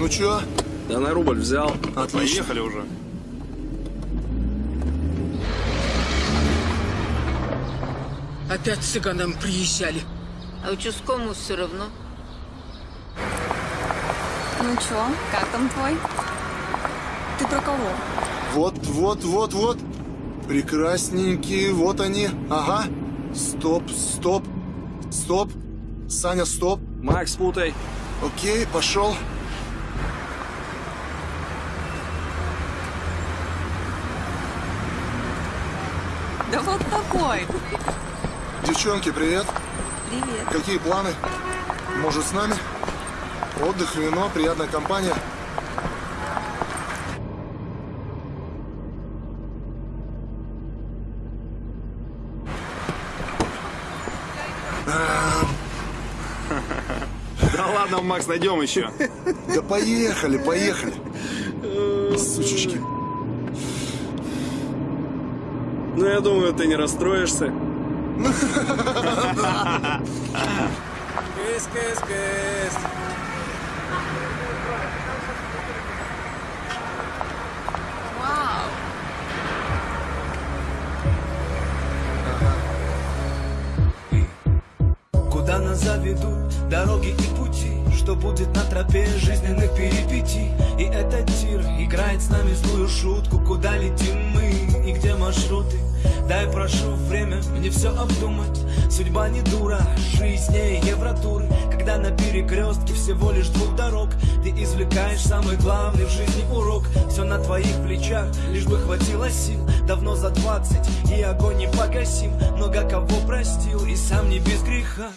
Ну чё? Да на рубль взял. Отлично. Поехали уже. Опять цыганам приезжали. А участковому все равно. Ну чё, как там твой? Ты про кого? Вот, вот, вот, вот. Прекрасненькие, вот они. Ага. Стоп, стоп, стоп. Саня, стоп. Макс, путай. Окей, пошел. Да такой. Девчонки, привет. Привет. Какие планы? Может, с нами? Отдых, вино, приятная компания. Да ладно, Макс, найдем еще. Да поехали, поехали. Сучечки. Ну, я думаю, ты не расстроишься. Кыс, кыс. Вау. Куда нас заведут дороги и пути Что будет на тропе жизненных перипетий И этот тир играет с нами злую шутку Куда летим мы и где маршруты? Дай прошу время мне все обдумать. Судьба не дура, жизнь не евротур Когда на перекрестке всего лишь двух дорог Ты извлекаешь самый главный в жизни урок. Все на твоих плечах, лишь бы хватило сил. Давно за двадцать и огонь не погасим. Много кого простил и сам не без греха.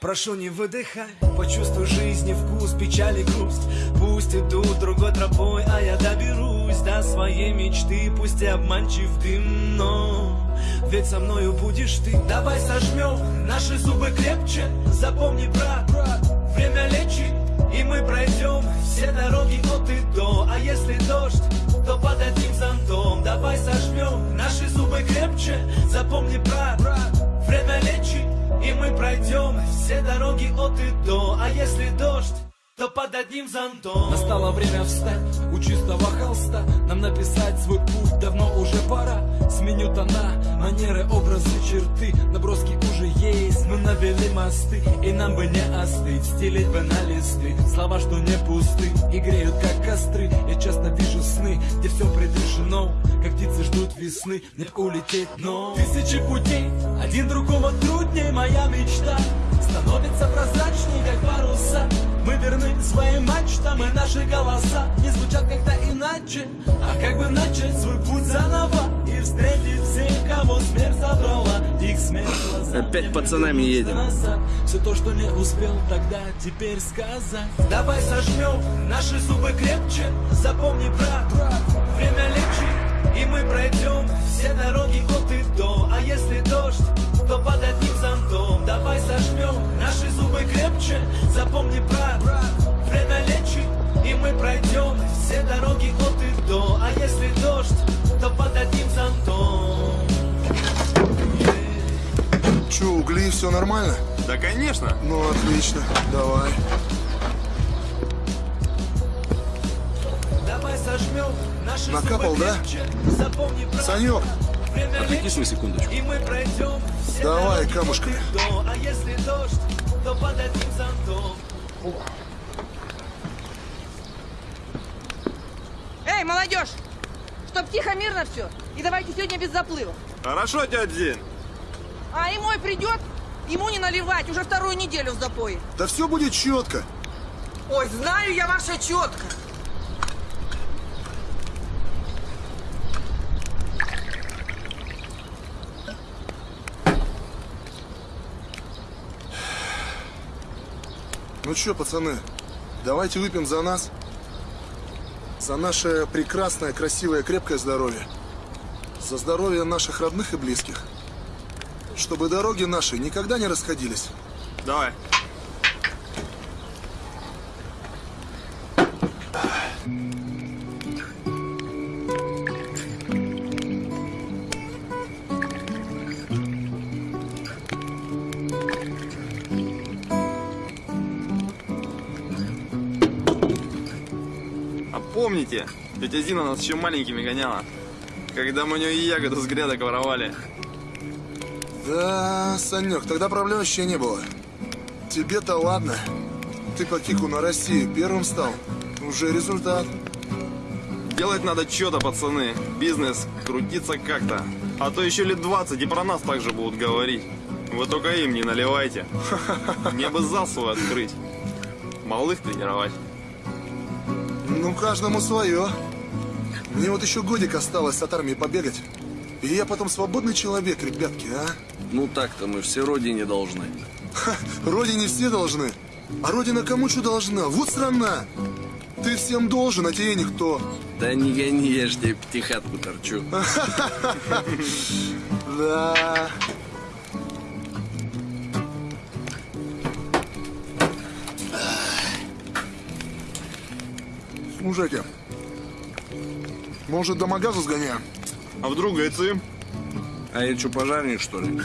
Прошу не выдыхай, почувствуй жизни вкус, печаль и грусть. Пусть идут другой тропой, а я доберусь до своей мечты Пусть и обманчив дым, но ведь со мною будешь ты. Давай сожмем наши зубы крепче, запомни, брат, брат Время лечит, и мы пройдем все дороги от и до. А если дождь, то под одним зонтом Давай сожмем наши зубы крепче, запомни, брат, брат Время лечит, и мы пройдем все дороги от и до. А если дождь, то под одним зонтом. Настало время встать у чистого холста. Нам написать свой путь давно уже пора. Сменю тона, манеры, образы, черты. Наброски уже есть, мы навели мосты. И нам бы не остыть, стелить бы на листы. Слова, что не пусты и греют как костры. Я часто вижу сны, где все предрешено. Как птицы ждут весны, мне б улететь, но. Тысячи путей, один другого труднее Моя мечта становится прозрачней, как паруса. Мы верны своим мачтам, и наши голоса Не звучат как-то иначе. А как бы начать свой путь заново И встретить всех, кого смерть забрала? Их смерть глаза Опять пацанами едем. назад. Все то, что не успел тогда, теперь сказать. Давай сожмем наши зубы крепче. Запомни, брат, время лечит И мы пройдем все дороги от и до. А если дождь, то под одним Сожмем наши зубы крепче Запомни, брат, брат время лечит И мы пройдем все дороги от и до А если дождь, то под одним зонтом Че, угли, все нормально? Да, конечно. Ну, отлично. Давай. Давай сожмем наши Накапал, зубы да? Запомни, брат, Санек, Отвлекись на секундочку. И мы пройдем все Давай, камушками. А если дождь, то под одним зонтом Эй, молодежь! Чтоб тихо, мирно все. И давайте сегодня без заплывов. Хорошо, дядя День. А и мой придет, ему не наливать, уже вторую неделю в запое. да все будет четко. Ой, знаю я ваше четко. Ну что, пацаны, давайте выпьем за нас. За наше прекрасное, красивое, крепкое здоровье. За здоровье наших родных и близких. Чтобы дороги наши никогда не расходились. Давай. Помните, тетя Зина нас еще маленькими гоняла. Когда мы у нее ягоду с грядок воровали. Да, Санек, тогда проблем вообще не было. Тебе-то ладно. Ты по кику на России первым стал. Уже результат. Делать надо что-то, пацаны. Бизнес крутиться как-то. А то еще лет 20 и про нас также будут говорить. Вы только им не наливайте. Мне бы зал свой открыть. Малых тренировать. Ну, каждому свое. Мне вот еще годик осталось от армии побегать. И я потом свободный человек, ребятки, а? Ну так-то мы все родине должны. Родине все должны. А Родина кому что должна? Вот страна. Ты всем должен, а тебе никто. Да не гони, я ж тебе пятихатку торчу. Да. Мужики, может до магаза сгоняем? А вдруг гайцы? А я что, пожарник, что ли?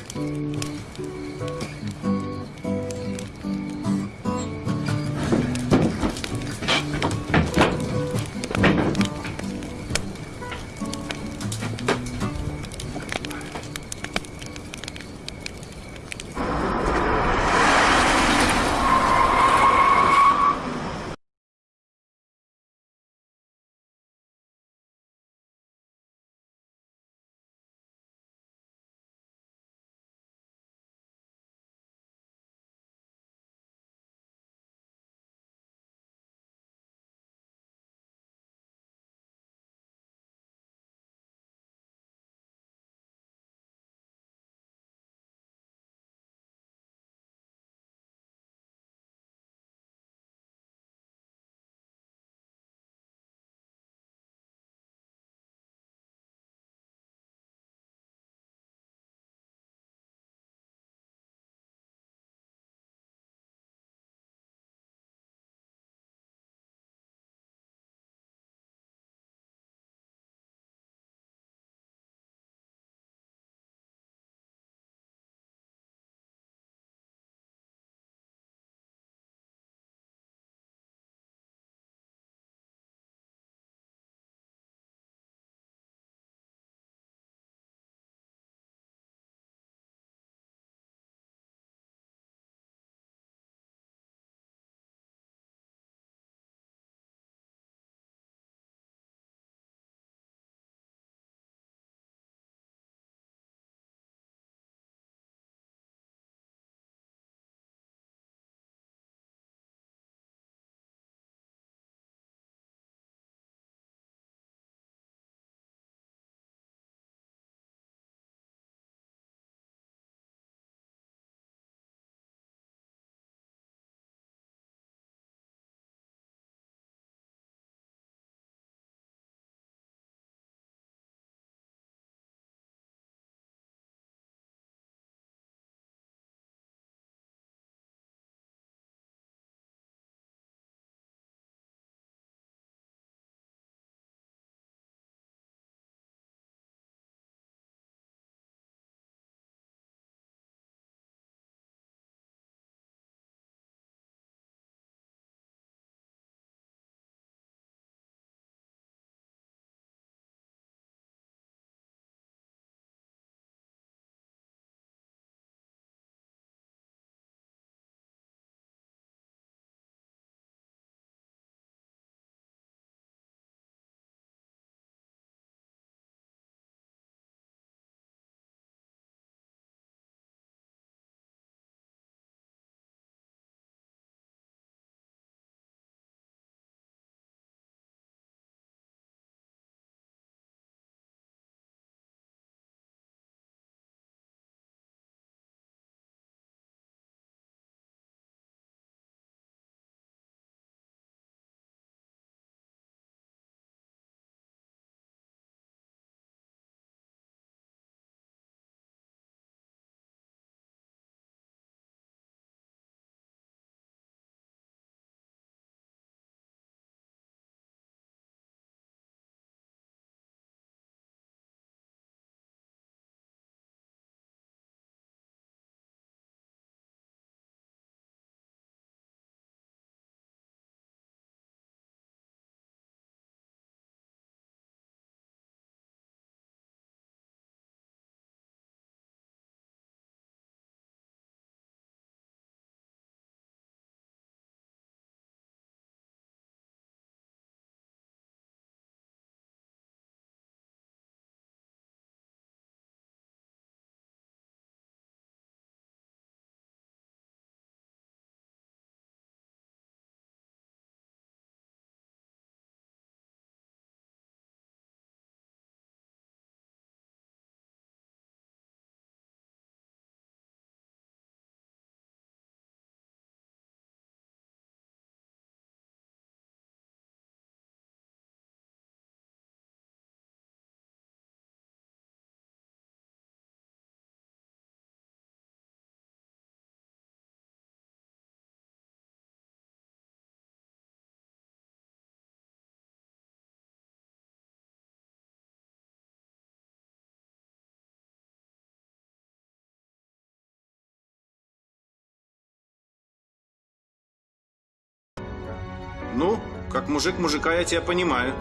Ну, как мужик мужика я тебя понимаю.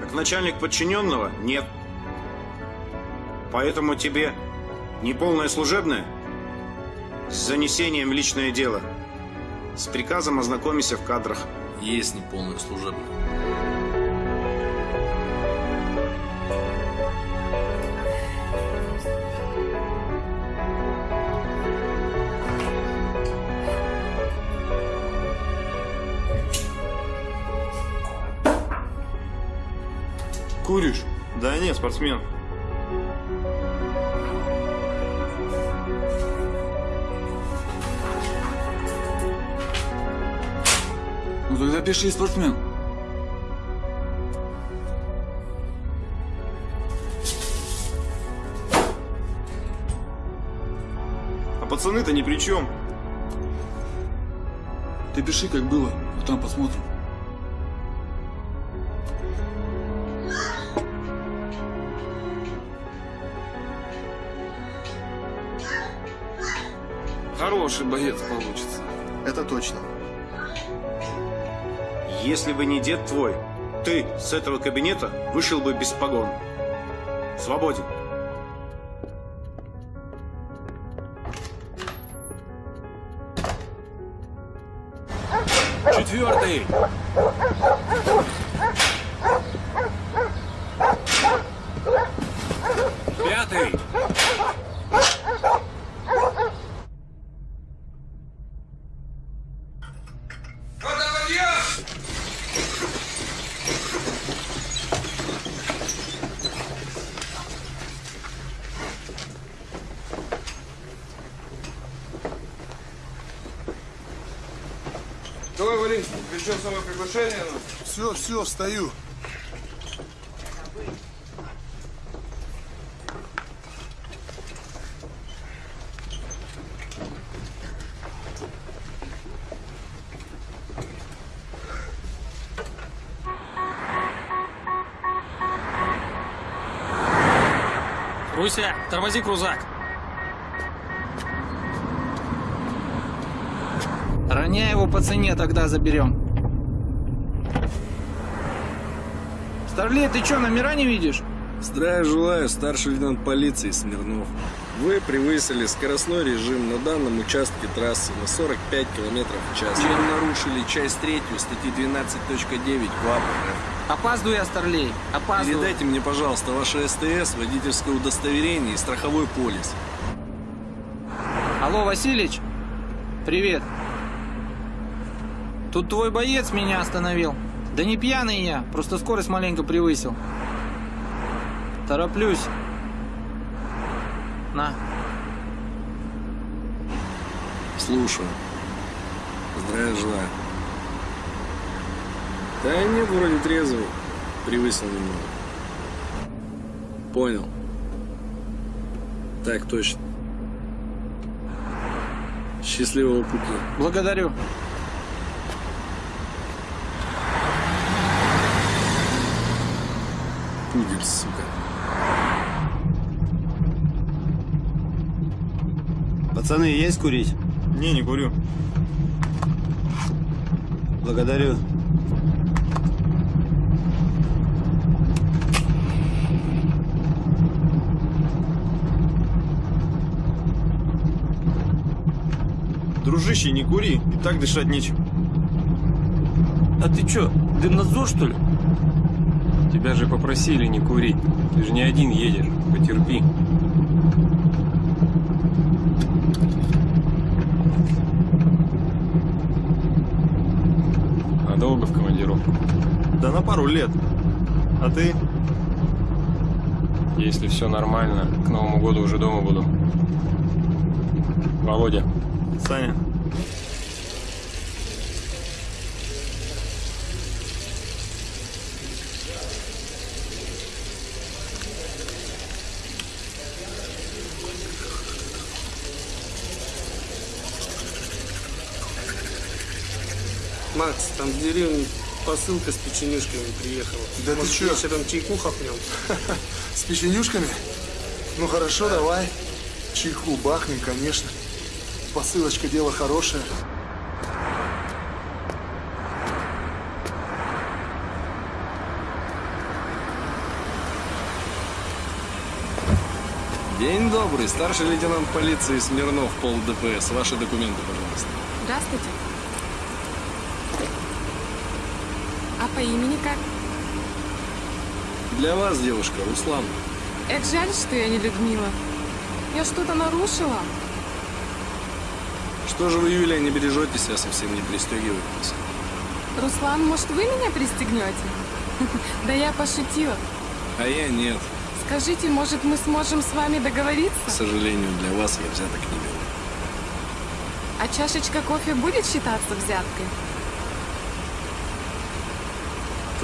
Как начальник подчиненного – нет. Поэтому тебе не полное служебное с занесением в личное дело. С приказом ознакомиться в кадрах. Есть неполное служебное. Куришь? Да нет, спортсмен. Ну тогда пиши спортсмен. А пацаны-то ни при чем. Ты пиши, как было, а там посмотрим. Хороший боец получится. Это точно. Если бы не дед твой, ты с этого кабинета вышел бы без погон. Свободен. Четвертый! Пятый! Давай, Валин, еще самое приглашение. Все, встаю. Руся, тормози крузак. Роняй его по цене, тогда заберем. Старлей, ты что, номера не видишь? Здравия желаю, старший лейтенант полиции Смирнов. Вы превысили скоростной режим на данном участке трассы на 45 км в час. Вы нарушили часть третью статьи 12.9 КУАП РФ. Опаздываю я, Старлей. Опаздываю. Передайте мне, пожалуйста, ваше СТС, водительское удостоверение и страховой полис. Алло, Василич? Привет. Тут твой боец меня остановил. Да не пьяный я, просто скорость маленько превысил. Тороплюсь. На. Слушаю. Здравия желаю. Да нет, вроде трезвый. Превысил немного. Понял. Так точно. Счастливого пути. Благодарю. Пудель, сука. Пацаны, есть курить? Не, не курю. Благодарю. Дружище, не кури, и так дышать нечем. А ты чё, дымнадзор что ли? Тебя же попросили не курить. Ты же не один едешь. Потерпи. А долго в командировку? Да на пару лет. А ты? Если все нормально, к Новому году уже дома буду. Володя. Саня. Макс, там в деревне посылка с печенюшками приехала. Да Может, ты чё? вечером чайку хапнем? С печенюшками? Ну хорошо, давай. Чайку бахнем, конечно. Посылочка дело хорошее. День добрый, старший лейтенант полиции Смирнов, пол ДПС. Ваши документы, пожалуйста. Здравствуйте. По имени как? Для вас, девушка, Руслан. Эх, жаль, что я не Людмила. Я что-то нарушила? Что же вы, Юлия, не бережете себя, совсем не пристегиваетесь? Руслан, может, вы меня пристегнете? Да я пошутила. А я нет. Скажите, может, мы сможем с вами К договориться? сожалению, для вас я взяток не беру. А чашечка кофе будет считаться взяткой?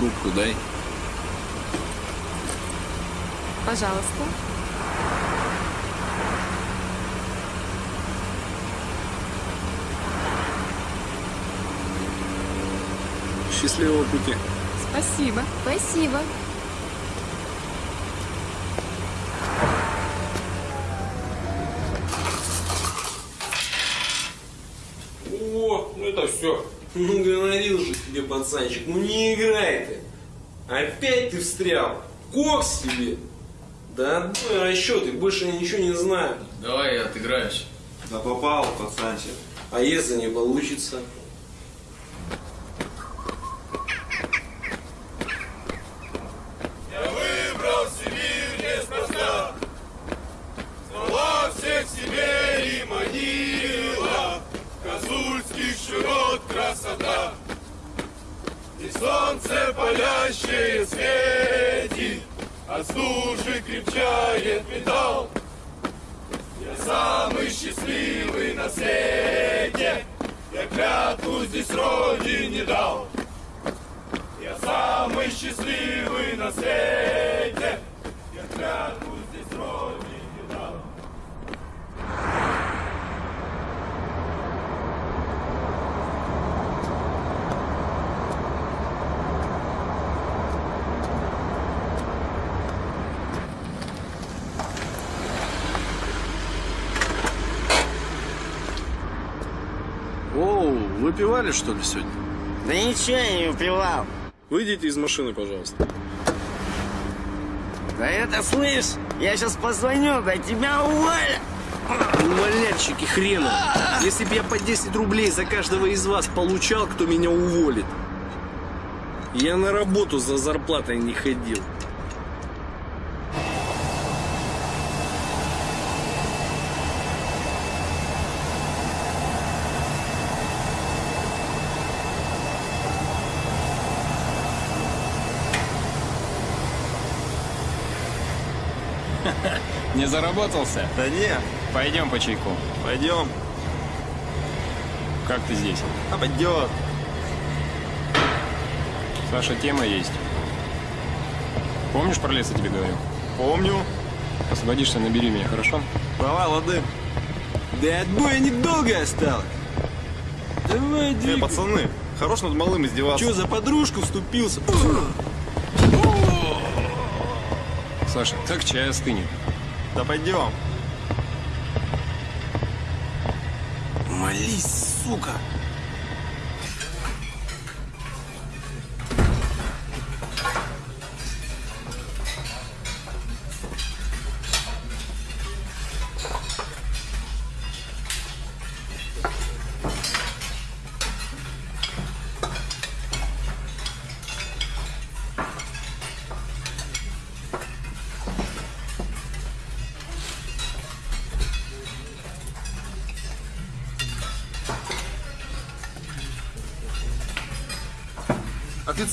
Трубку дай. Пожалуйста. Счастливого пути. Спасибо. Спасибо. О, ну это все. Говорил пацанчик, ну не играй ты. Опять ты встрял. Кокс себе. Да отбой расчеты, больше я ничего не знаю. Давай я отыграюсь. Да попал, пацанчик. А если не получится? Машины, пожалуйста. Да это слышь, я сейчас позвоню, да тебя уволят. Увольняльщики хрена. Если бы я по 10 рублей за каждого из вас получал, кто меня уволит. Я на работу за зарплатой не ходил. Не заработался? Да не. Пойдем по чайку. Пойдем. Как ты здесь? А пойдет. Саша, тема есть. Помнишь про лес я тебе говорил? Помню. Освободишься, набери меня, хорошо? Давай, лады. Да отбоя недолго осталось. Давай, Э, двигай. пацаны, хорош над малым издеваться. Че, за подружку вступился? Саша, так чай остынет. Да пойдем. Молись, сука.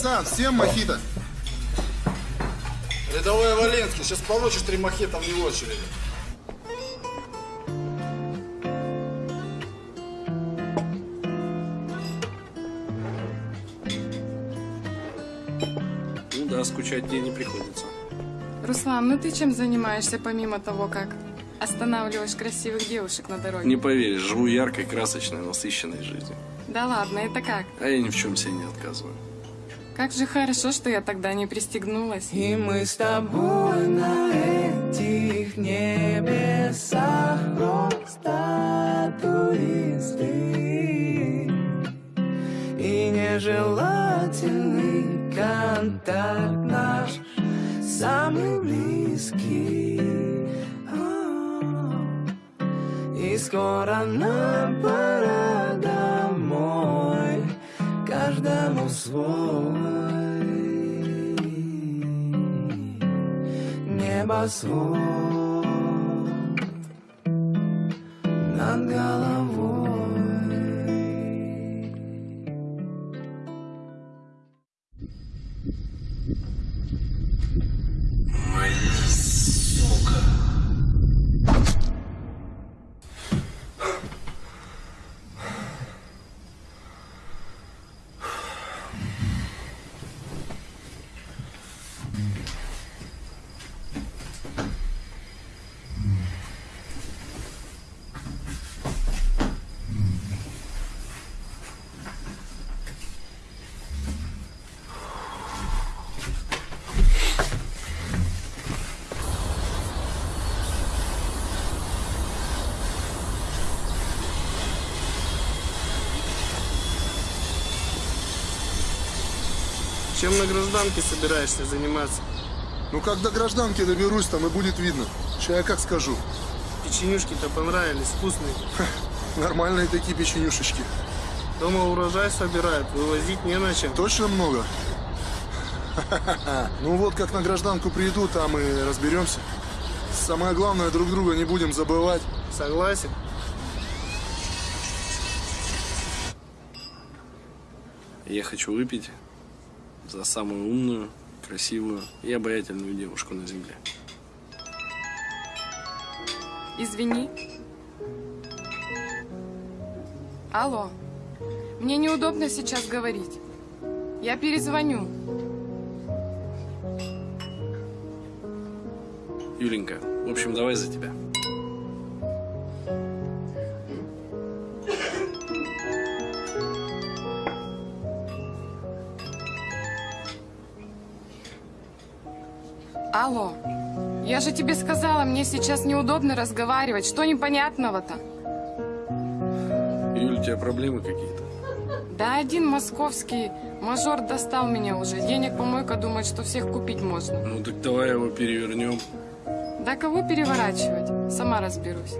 Официант, всем мохито. Рядовой Валенский, сейчас получишь три мохито вне очереди. Ну да, скучать тебе не приходится. Руслан, ну ты чем занимаешься помимо того, как останавливаешь красивых девушек на дороге? Не поверишь, живу яркой, красочной, насыщенной жизнью. Да ладно, это как? А я ни в чем себе не отказываю. Как же хорошо, что я тогда не пристегнулась. И мы с тобой на этих небесах просто туристы. И нежелательный контакт наш самый близкий. А, скоро нам пора Каждому свой Небосвод. Над головой Чем на гражданке собираешься заниматься? Ну, когда гражданки доберусь, там и будет видно. Сейчас я как скажу. Печенюшки-то понравились, вкусные. Нормальные такие печенюшечки. Дома урожай собирают, вывозить не на чем. Точно много? Ну вот, как на гражданку приду, там и разберемся. Самое главное, друг друга не будем забывать. Согласен? Я хочу выпить за самую умную, красивую и обаятельную девушку на земле. Извини. Алло. Мне неудобно сейчас говорить. Я перезвоню. Юленька, в общем, давай за тебя. Алло. Я же тебе сказала, мне сейчас неудобно разговаривать. Что непонятного-то? Юль, у тебя проблемы какие-то? Да один московский мажор достал меня уже. Денег помойка думает, что всех купить можно. Ну так давай его перевернем. Да кого переворачивать? Сама разберусь.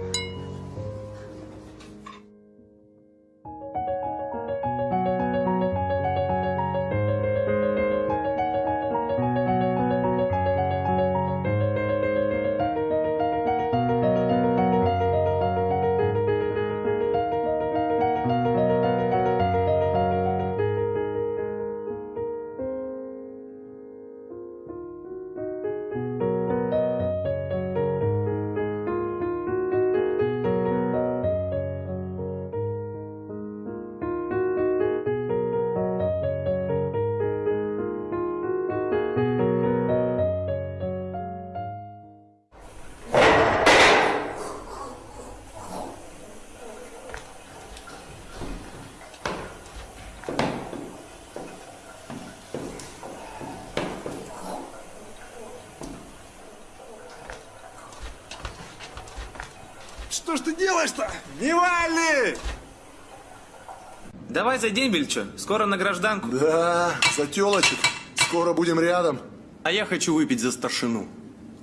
Давай за дембельчо, скоро на гражданку. Да, за телочек. Скоро будем рядом. А я хочу выпить за старшину.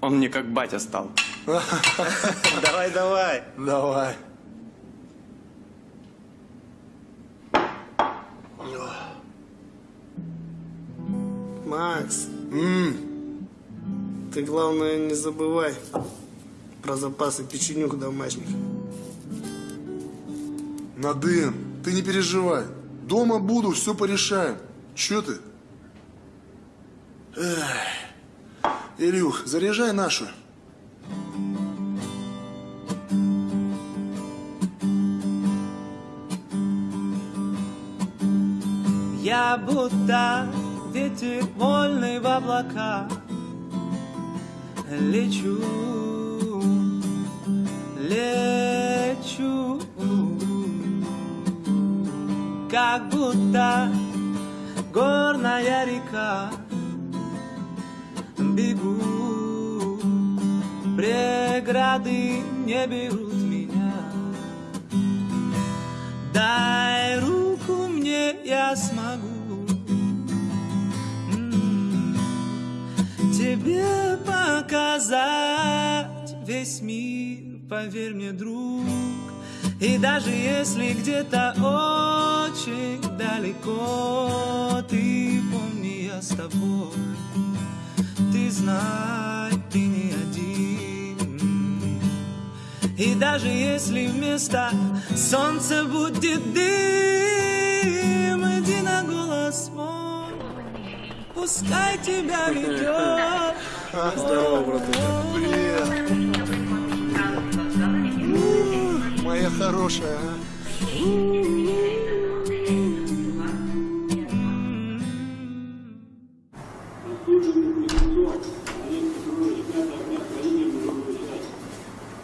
Он мне как батя стал. Давай, давай. Давай. Макс. Ты главное не забывай про запасы печенюк домашних. Надым, ты не переживай. Дома буду, все порешаем. Че ты? Эх. Илюх, заряжай нашу. Я будто ветер вольный в облака Лечу, лечу Как будто горная река. Бегу, преграды не берут меня. Дай руку мне, я смогу. М, Тебе показать весь мир Поверь мне, друг, И даже если где-то очень далеко Ты помни, я с тобой Ты знай, ты не один И даже если вместо солнца будет дым Иди на голос мой Пускай тебя ведет Здорово, братуха. Привет. Хорошая. а.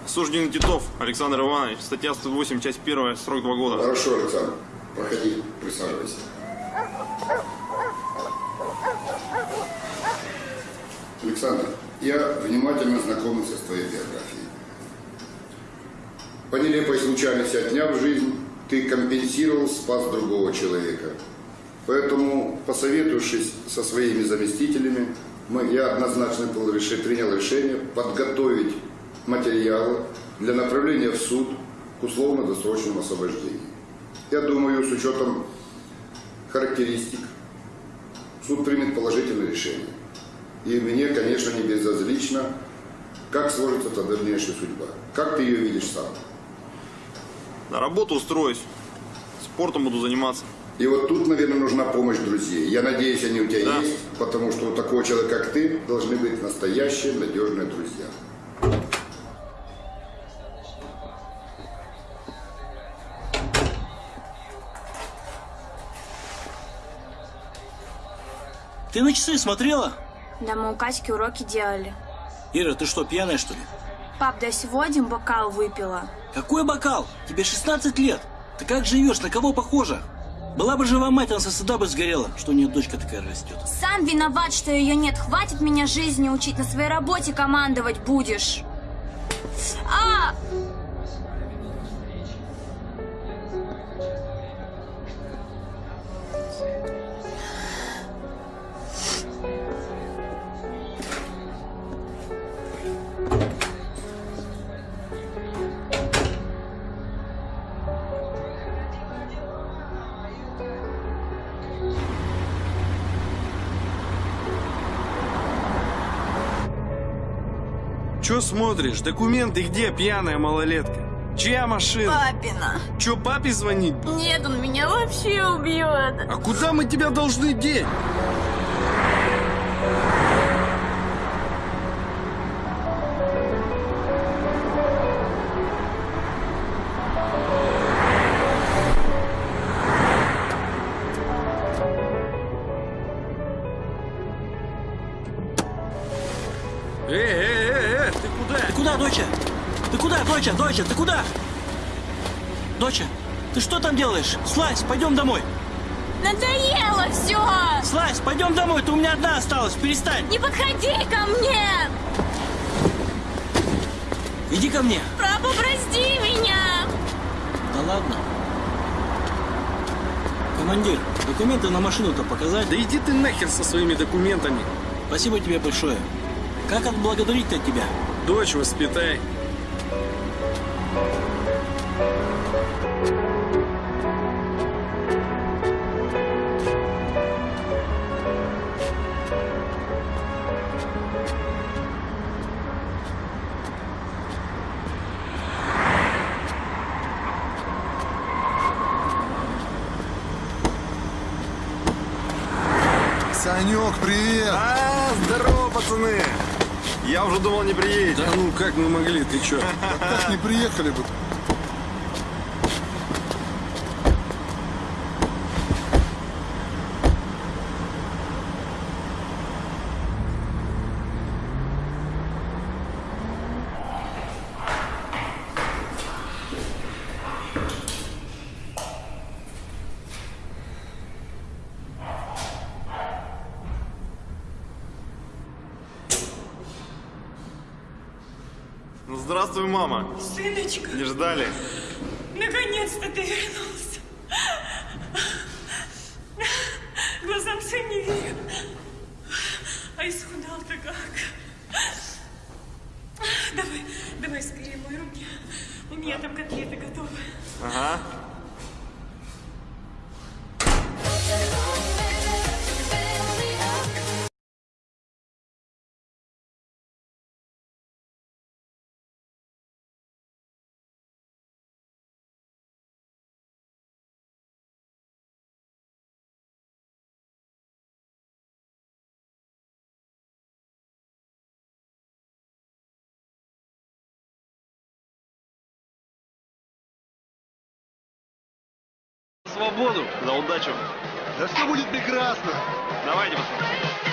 Осужденный Титов Александр Иванович, статья 108, часть 1, срок 2 года. Хорошо, Александр. Проходи, присаживайся. Александр, я внимательно знакомился с твоей биографией. По нелепой случайности отняв жизнь, ты компенсировал спас другого человека. Поэтому, посоветовавшись со своими заместителями, мы, я однозначно был реши- принял решение подготовить материалы для направления в суд к условно-досрочному освобождению. Я думаю, с учетом характеристик, суд примет положительное решение. И мне, конечно, не безразлично, как сложится та дальнейшая судьба. Как ты ее видишь сам? На работу устроюсь. Спортом буду заниматься. И вот тут, наверное, нужна помощь друзей. Я надеюсь, они у тебя Да. есть, потому что у такого человека, как ты, должны быть настоящие, надежные друзья. Ты на часы смотрела? Да мы у Катьки уроки делали. Ира, ты что, пьяная что ли? Пап, дай сегодня бокал выпила. Какой бокал? Тебе 16 лет. Ты как живешь? На кого похожа? Была бы жива мать, она со стыда бы сгорела, что у нее дочка такая растет. Сам виноват, что ее нет. Хватит меня жизни учить, на своей работе командовать будешь. А! Че смотришь? Документы где, пьяная малолетка? Чья машина? Папина. Че, папе звонить? Нет, он меня вообще убьет. А куда мы тебя должны деть? Там делаешь? Слазь, пойдем домой. Надоело все! Слазь, пойдем домой, ты у меня одна осталась, перестань. Не подходи ко мне! Иди ко мне. Папа, прости меня! Да ладно. Командир, документы на машину-то показать? Да иди ты нахер со своими документами. Спасибо тебе большое. Как отблагодарить-то тебя? Дочь воспитай. Ты чё? Как не приехали бы? Здравствуй, мама. Сыночка, Не ждали? наконец-то ты вернулся. Свободу, за удачу. Да все будет прекрасно. Давайте, пацаны.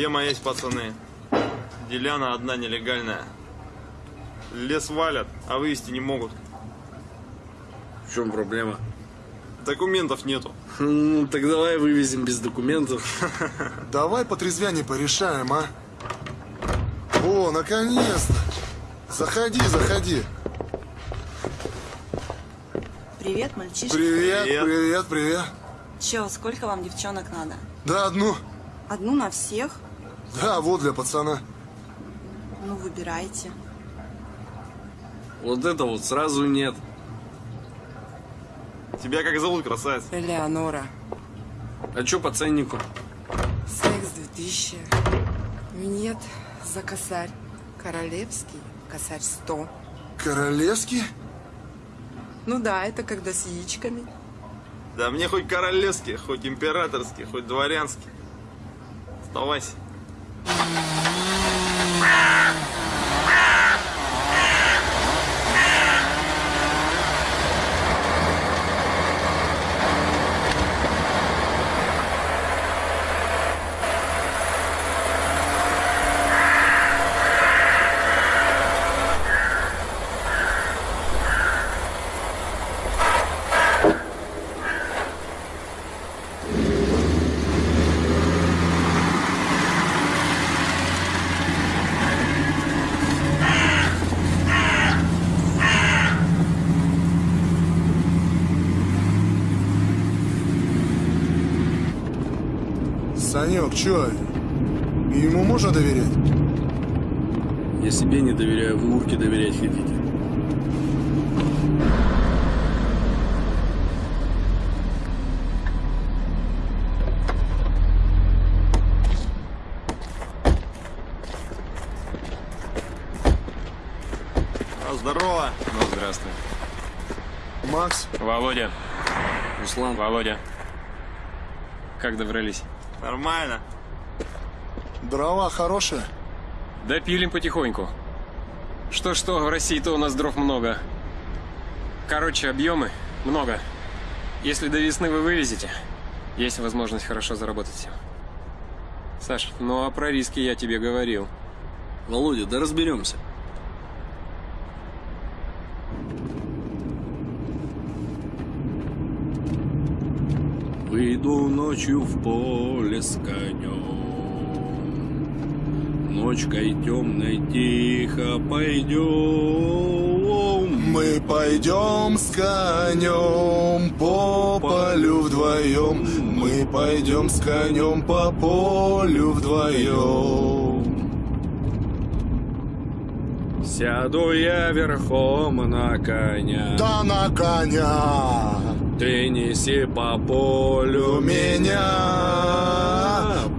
Тема есть, пацаны. Деляна одна нелегальная. Лес валят, а вывести не могут. В чем проблема? Документов нету. Ну, так давай вывезем без документов. Давай по трезвяне порешаем, а? О, наконец-то! Заходи, заходи. Привет, мальчишка. Привет, привет, привет. Че, сколько вам девчонок надо? Да, одну. Одну на всех? Да, вот для пацана. Ну, выбирайте. Вот это вот сразу нет. Тебя как зовут, красавец? Элеонора. А чё по ценнику? Секс 2000. Нет, за косарь. Королевский, косарь 100. Королевский? Ну да, это когда с яичками. Да мне хоть королевский, хоть императорский, хоть дворянский. Оставайся. Ah! Санек, чё? Ему можно доверять? Я себе не доверяю, вы урке доверять хотите. А, здорово. Ну, здравствуй. Макс. Володя. Руслан. Володя. Как добрались? Нормально. Дрова хорошие? Да пилим потихоньку. Что-что, в России-то у нас дров много. Короче, объемы много. Если до весны вы вывезете, есть возможность хорошо заработать. Саш, ну а про риски я тебе говорил. Володя, да разберемся. Выйду ночью в поле с конем. Ночкой темной тихо пойдем. Мы пойдем с конем по полю вдвоем. Мы пойдем с конем по полю вдвоем. Сяду я верхом на коня. Да на коня. Ты неси по полю меня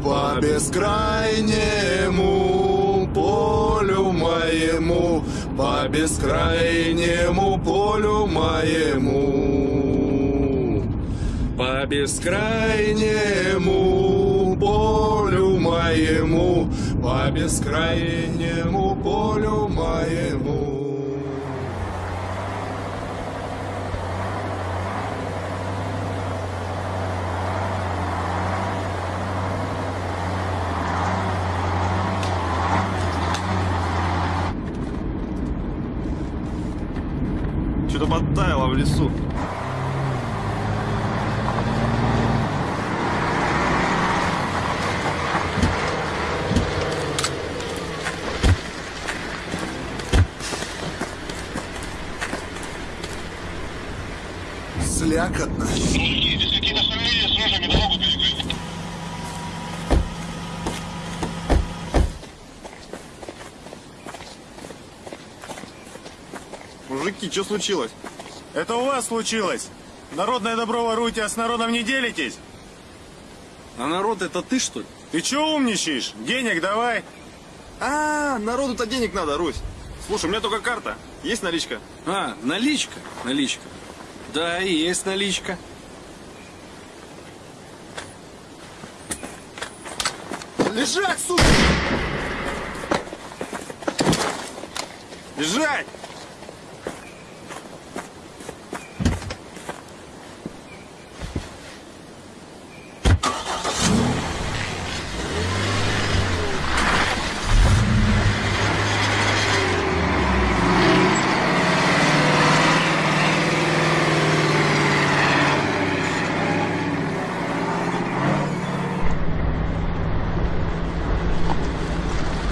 по бескрайнему полю моему, по бескрайнему полю моему, по бескрайнему полю моему, по бескрайнему полю моему. Что-то подтаяло в лесу. Слякотно. Мужики, что случилось? Это у вас случилось. Народное добро воруете, а с народом не делитесь? А народ это ты, что ли? Ты чё умничаешь? Денег давай. А, народу-то денег надо, Русь. Слушай, у меня только карта. Есть наличка? А, наличка? Наличка. Да, есть наличка. Лежать, сука! Лежать!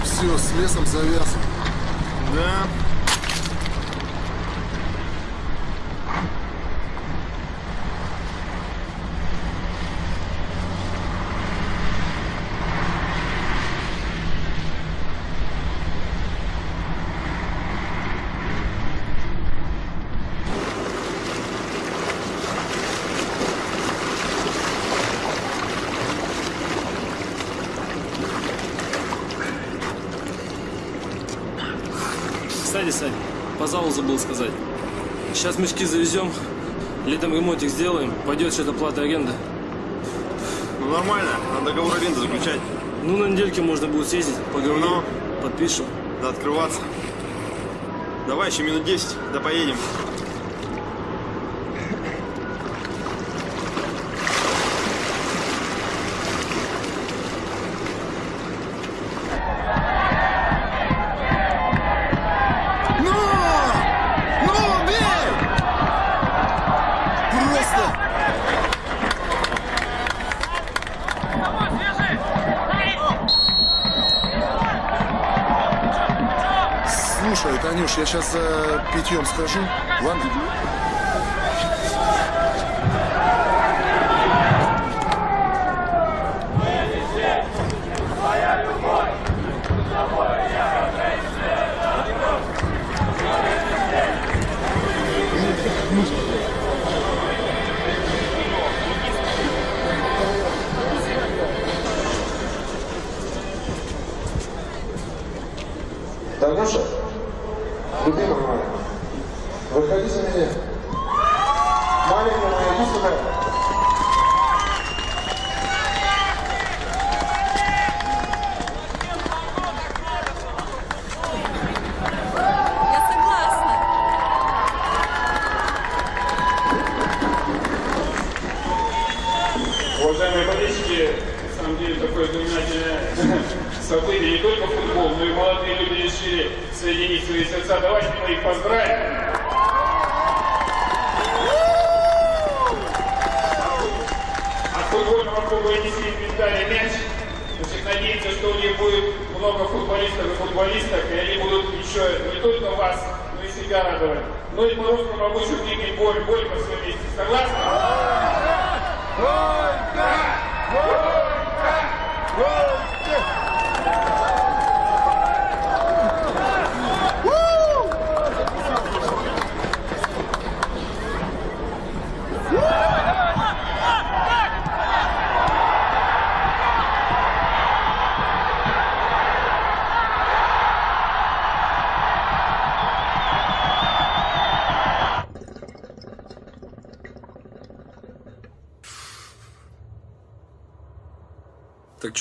Все, с лесом завязан. Да. Кстати, Сань, по залу забыл сказать. Сейчас мешки завезем, летом ремонтик сделаем, пойдет что-то плата аренда. Ну нормально, надо договор аренды заключать. Ну, на недельке можно будет съездить, поговорим, подпишем. Надо открываться. Давай еще минут 10, да поедем. Сейчас за питьем схожу, ладно?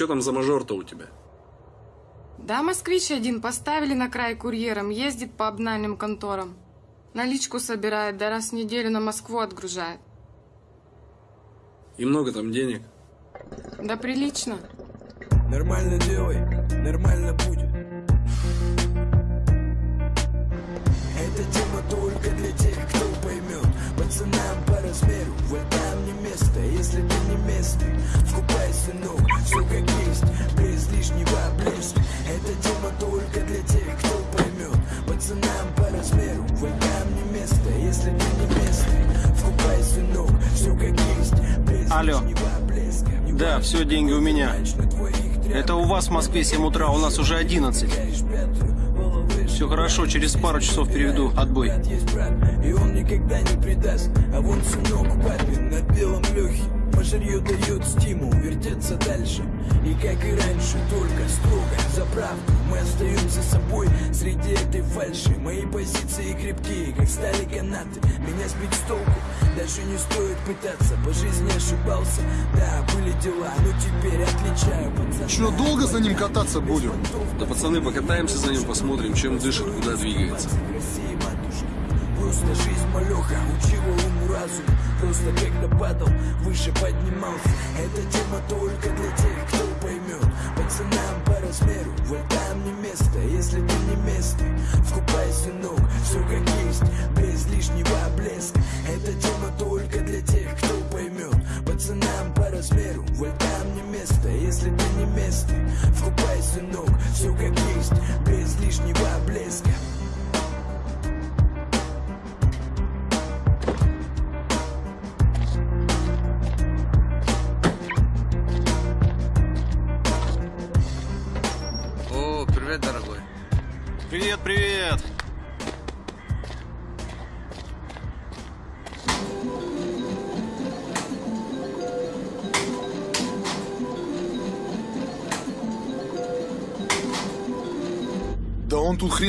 Там за мажор-то у тебя? Да, москвич один поставили на край курьером, ездит по обнальным конторам. Наличку собирает, да раз в неделю на Москву отгружает. И много там денег? Да прилично. Нормально делай, нормально Алло. Да, все, деньги у меня. Это у вас в Москве 7 утра, у нас уже 11. Все хорошо, через пару часов переведу. Отбой. Пожарью дает стимул вертеться дальше. И как и раньше, только строго за правду Мы остаемся собой среди этой фальши. Мои позиции крепкие, как стали канаты. Меня сбить с толку даже не стоит пытаться. По жизни ошибался, да, были дела Но теперь отличаю пацана. Че, долго за ним кататься будем? Да пацаны, покатаемся за ним, посмотрим, чем дышит, куда двигается. Просто жизнь малеха учила уму разум. Просто когда падал, выше поднимался. Эта тема только для тех, кто поймет. Пацанам по размеру, в этом не место. Если ты не местный, вкупай, сынок Все как есть, без лишнего блеска. Эта тема только для тех, кто поймет. Пацанам по размеру, в этом не место. Если ты не местный, вкупай, сынок Все как есть, без лишнего блеска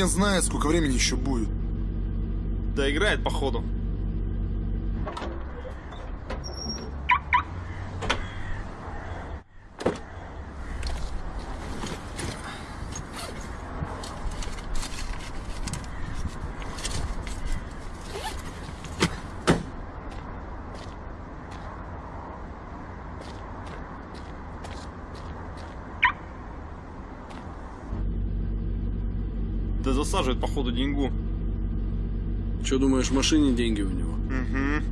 хрен знает, сколько времени еще будет. Да играет, походу. Да засаживает, походу, деньгу. Че думаешь, в машине деньги у него? Угу.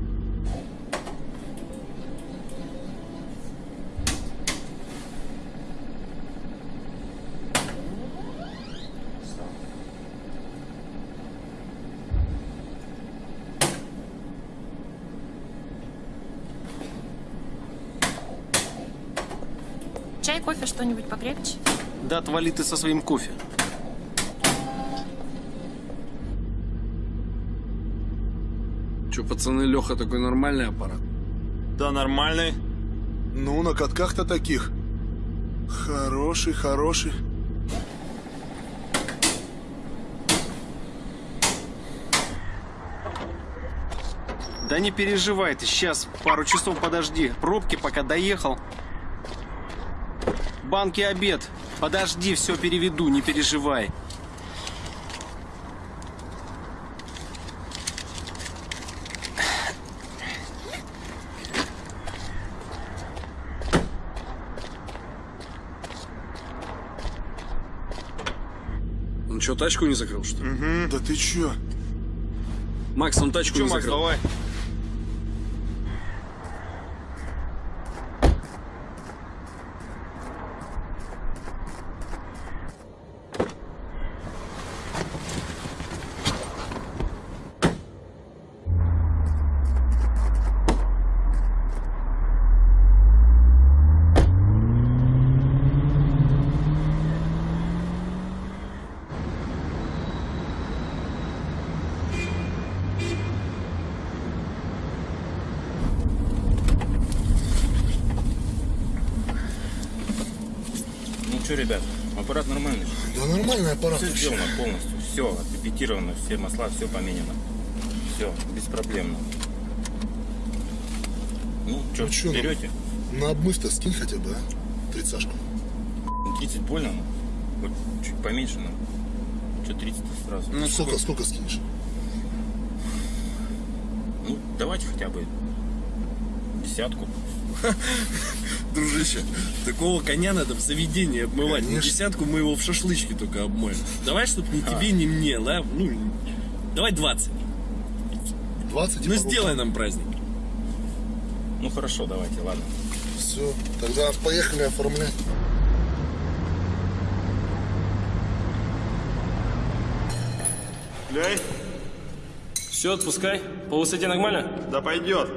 Чай, кофе, что-нибудь покрепче? Да отвали ты со своим кофе. Пацаны, Леха такой нормальный аппарат? Да, нормальный. Ну, на катках-то таких. Хороший, хороший. Да не переживай ты, сейчас пару часов подожди. Пробки пока доехал. Банки обед. Подожди, все переведу, не переживай. Тачку не закрыл, что ли? Угу. Да ты че? Макс, он тачку Че, не Макс, закрыл. давай. Ну что, ребят, аппарат нормальный? Да нормальный аппарат Все вообще. сделано полностью, все отрепетировано, все масла, все поменено. Все, беспроблемно. Ну, что, Ну чё, ну, берете? На обмыв-то скинь хотя бы, а? Тридцашку. 30 больно, ну. Вот чуть поменьше, ну. Что 30 сразу? Ну, сколько, сколько скинешь? Ну, давайте хотя бы десятку. Дружище, такого коня надо в заведении обмывать. На Конечно. десятку мы его в шашлычке только обмоем. Давай, чтоб ни А. тебе, ни мне, да? Ну, давай 20. 20 Ну, сделай нам праздник. Ну, хорошо, давайте, ладно. Все, тогда поехали оформлять. Ляй. Все, отпускай. По высоте нормально? Да пойдет.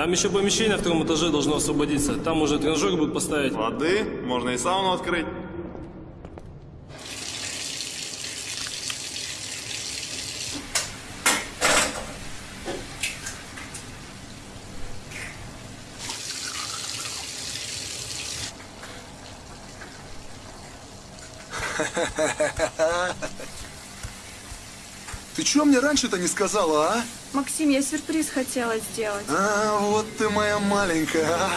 Там еще помещение на втором этаже должно освободиться. Там уже тренажер будут поставить. Воды, можно и сауну открыть. Чё мне раньше-то не сказала, а? Максим, я сюрприз хотела сделать. А, вот ты моя маленькая, а?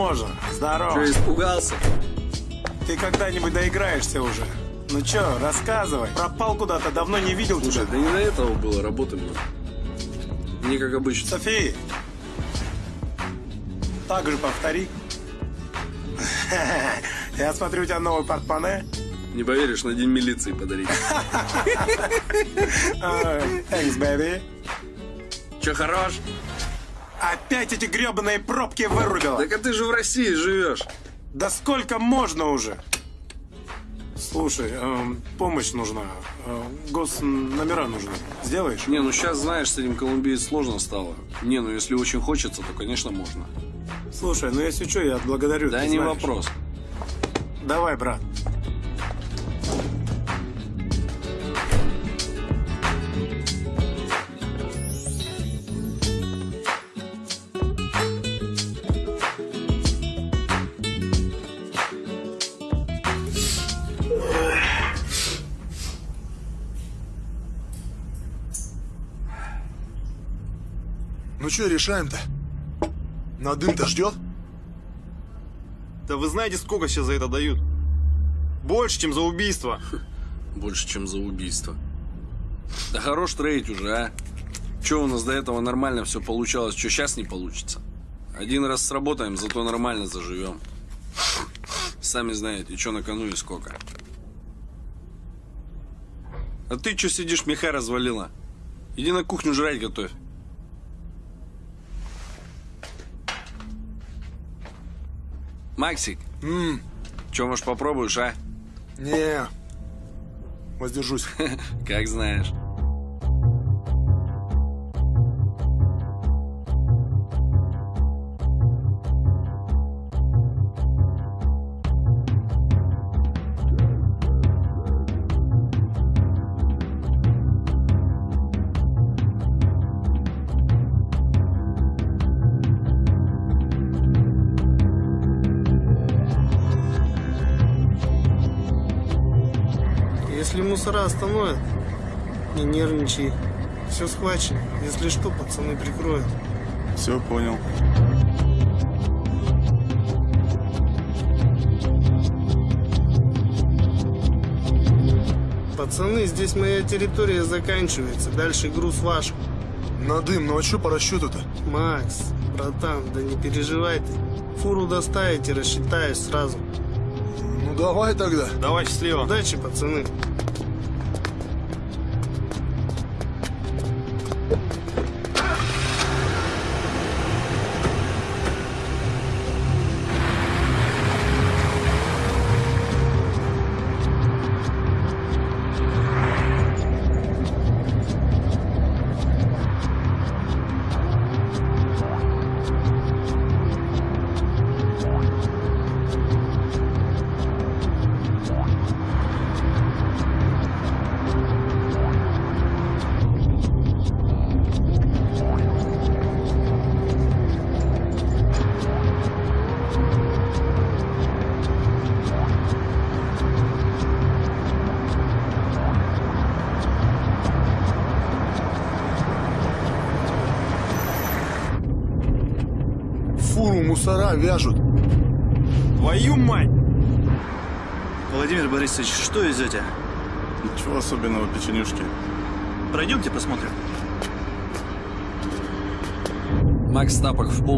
Можно? Здорово. Что, испугался? Ты когда-нибудь доиграешься уже? Ну чё, рассказывай. Пропал куда-то, давно не видел Слушай, тебя. да не до этого было, работы много. Не как обычно. София, так же повтори. Я смотрю, у тебя новый портмоне. Не поверишь, на день милиции подарить. Ой, Thanks, baby. Че, хорош? Опять эти гребаные пробки вырубила. Так а ты же в России живешь. Да сколько можно уже? Слушай, эм, помощь нужна. Э, госномера нужны. Сделаешь? Не, ну сейчас, знаешь, с этим колумбиец сложно стало. Не, ну если очень хочется, то, конечно, можно. Слушай, ну если что, я отблагодарю. Да не знаешь. вопрос. Давай, брат. Что, решаем-то? На дым-то ждет? Да вы знаете, сколько сейчас за это дают? Больше, чем за убийство. Больше, чем за убийство. Да хорош трейдить уже, а? Че у нас до этого нормально все получалось, что сейчас не получится? Один раз сработаем, зато нормально заживем. Сами знаете, что на кону и сколько. А ты что сидишь, меха развалила? Иди на кухню жрать готовь. Максик, Ммм, что, может, попробуешь, а? не. Воздержусь. Как знаешь. Нервничай. Все схвачено. Если что, пацаны прикроют. Все, понял. Пацаны, здесь моя территория заканчивается. Дальше груз ваш. На дым, ну а что по расчету-то? Макс, братан, да не переживай ты. Фуру доставите, рассчитаюсь сразу. Ну давай тогда. Давай, счастливо. Удачи, пацаны.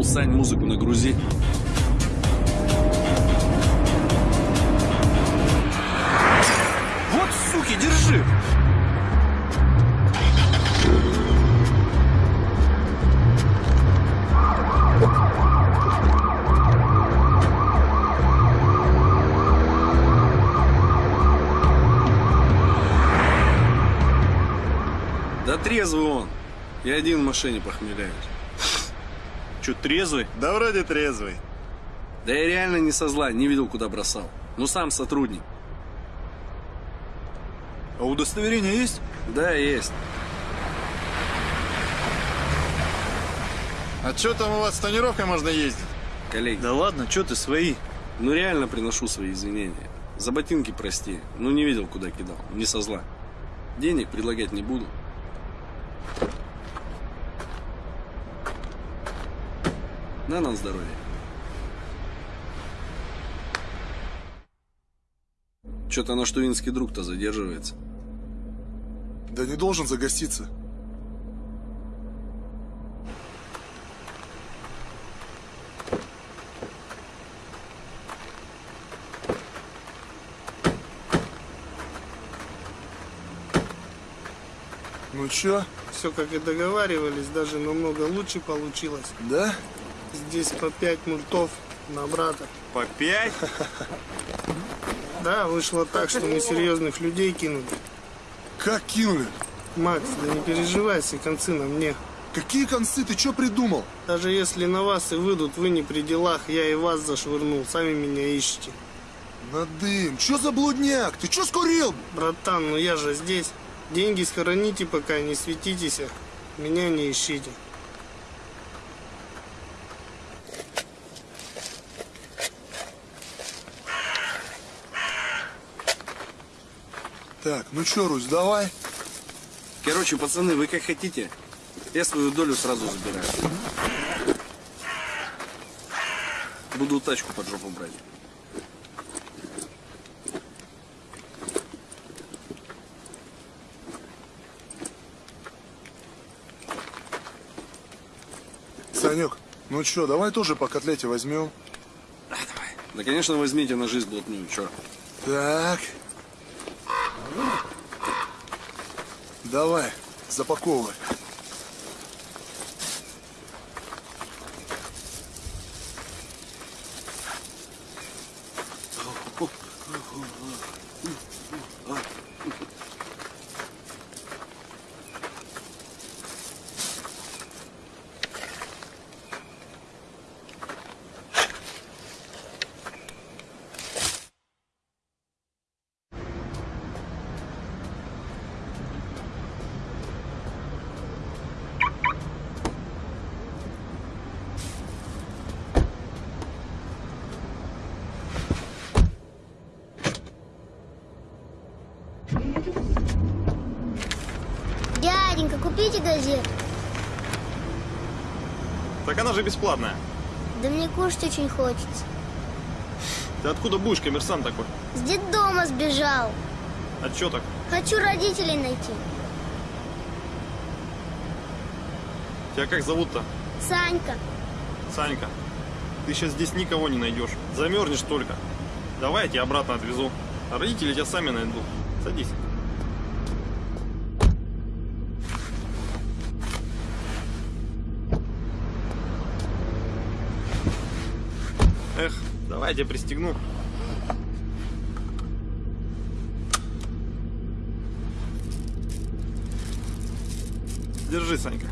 Сань, музыку нагрузи. Вот, суки, держи! Да трезвый он. Я один в машине похмеляюсь. Че, трезвый? Да вроде трезвый. Да я реально не со зла, не видел, куда бросал. Ну сам сотрудник. А удостоверение есть? Да, есть. А что там у вас с тонировкой можно ездить? Коллеги. Да ладно, что ты свои? Ну реально приношу свои извинения. За ботинки прости. Ну не видел, куда кидал. Не со зла. Денег предлагать не буду. На нам здоровье. Что-то наш тувинский друг-то задерживается. Да не должен загоститься. Ну чё? Все как и договаривались, даже намного лучше получилось. Да? Здесь по пять мультов на брата. По пять? Да, вышло так, что мы серьезных людей кинули. Как кинули? Макс, да не переживай, все концы на мне. Какие концы? Ты что придумал? Даже если на вас и выйдут, вы не при делах, я и вас зашвырнул, сами меня ищете. Надым, что за блудняк? Ты что скурил? Братан, ну я же здесь. Деньги схороните, пока не светитесь. Меня не ищите. Так, ну чё, Русь, давай. Короче, пацаны, вы как хотите. Я свою долю сразу забираю. Буду тачку под жопу брать. Санек, ну чё, давай тоже по котлете возьмем. Да, конечно, возьмите на жизнь блатную, чё. Так. Давай, запаковывай. Дяденька, купите газету. Так она же бесплатная. Да мне кушать очень хочется. Ты откуда будешь, коммерсант такой? С детдома сбежал. А чё так? Хочу родителей найти. Тебя как зовут-то? Санька. Санька. Ты сейчас здесь никого не найдешь. Замерзнешь только. Давай я тебя обратно отвезу. А родители тебя сами найдут. Садись. Давай я тебя пристегну. Держи, Санька.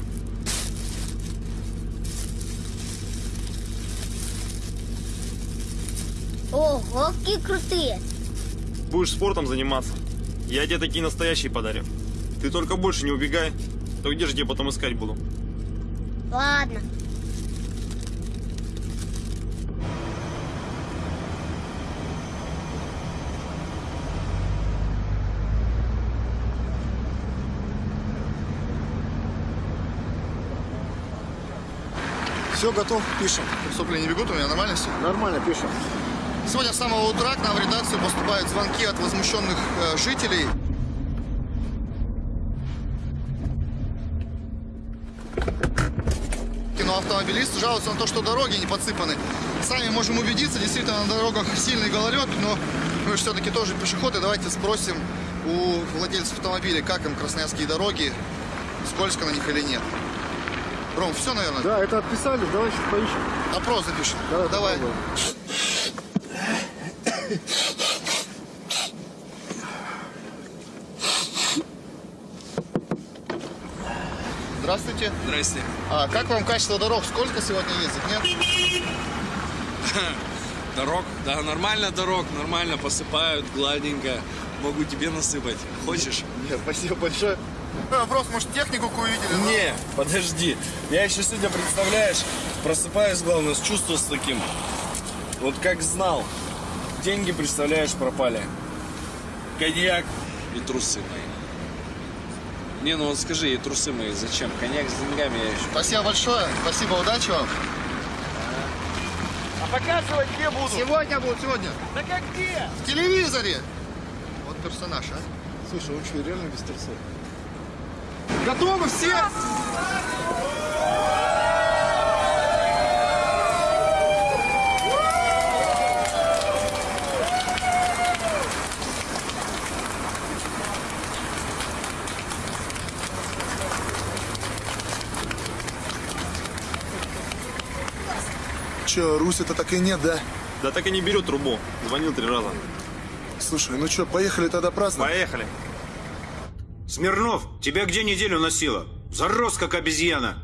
Ого, какие крутые. Будешь спортом заниматься. Я тебе такие настоящие подарю. Ты только больше не убегай. То где же тебя потом искать буду? Ладно. Все, готов, пишем. Сопли не бегут у меня, нормально все? Нормально, пишем. Сегодня с самого утра к нам в редакцию поступают звонки от возмущенных э, жителей. Киноавтомобилисты жалуются на то, что дороги не подсыпаны. Сами можем убедиться, действительно на дорогах сильный гололед, но мы же все-таки тоже пешеходы. Давайте спросим у владельцев автомобилей, как им красноярские дороги, скользко на них или нет. Ром, все, наверное? Да, это отписали, давай сейчас поищем. Опрос запишем. Да, Давай. попробуем. Здравствуйте. Здрасте. А как вам качество дорог? Сколько сегодня ездит? Нет? Дорог? Да, нормально дорог, нормально посыпают, гладенько. Могу тебе насыпать. Хочешь? Нет, спасибо большое. Вопрос, может, технику какую видели? но- Не, подожди. Я еще сегодня, представляешь, просыпаюсь, главное, с чувством с таким. Вот как знал. Деньги, представляешь, пропали. Коньяк и трусы мои. Не, ну вот скажи, и трусы мои зачем? Коньяк с деньгами я еще. Спасибо большое. Спасибо, удачи вам. А показывать где буду? Сегодня будут, сегодня. Да как где? В телевизоре. Вот персонаж, а? Слушай, он что, реально без трусов? Готовы все? Че, Руси-то так и нет, да? Да так и не берет трубу. Звонил три раза. Слушай, ну что, поехали тогда праздновать? Поехали. Смирнов, тебя где неделю носило? Зарос, как обезьяна.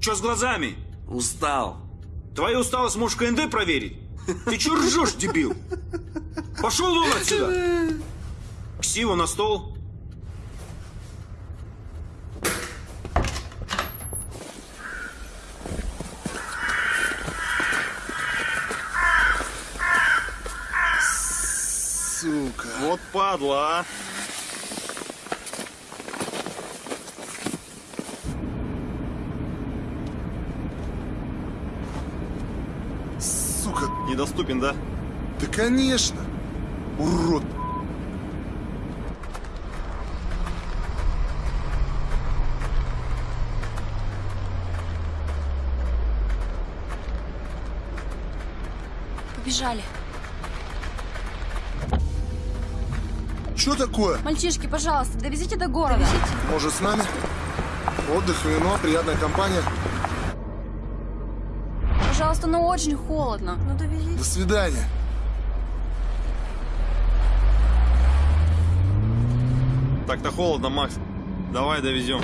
Че с глазами? Устал. Твою усталость можешь КНД проверить? Ты че ржешь, дебил? Пошел вон отсюда! Ксиву на стол. Сука. Вот падла, а. Сука. Недоступен, да? Да конечно. Урод. Побежали. Что такое? Мальчишки, пожалуйста, довезите до города. Может, с нами? Отдых, вино, приятная компания. Пожалуйста, ну очень холодно. Ну довезите. До свидания. Так-то холодно, Макс. Давай довезем.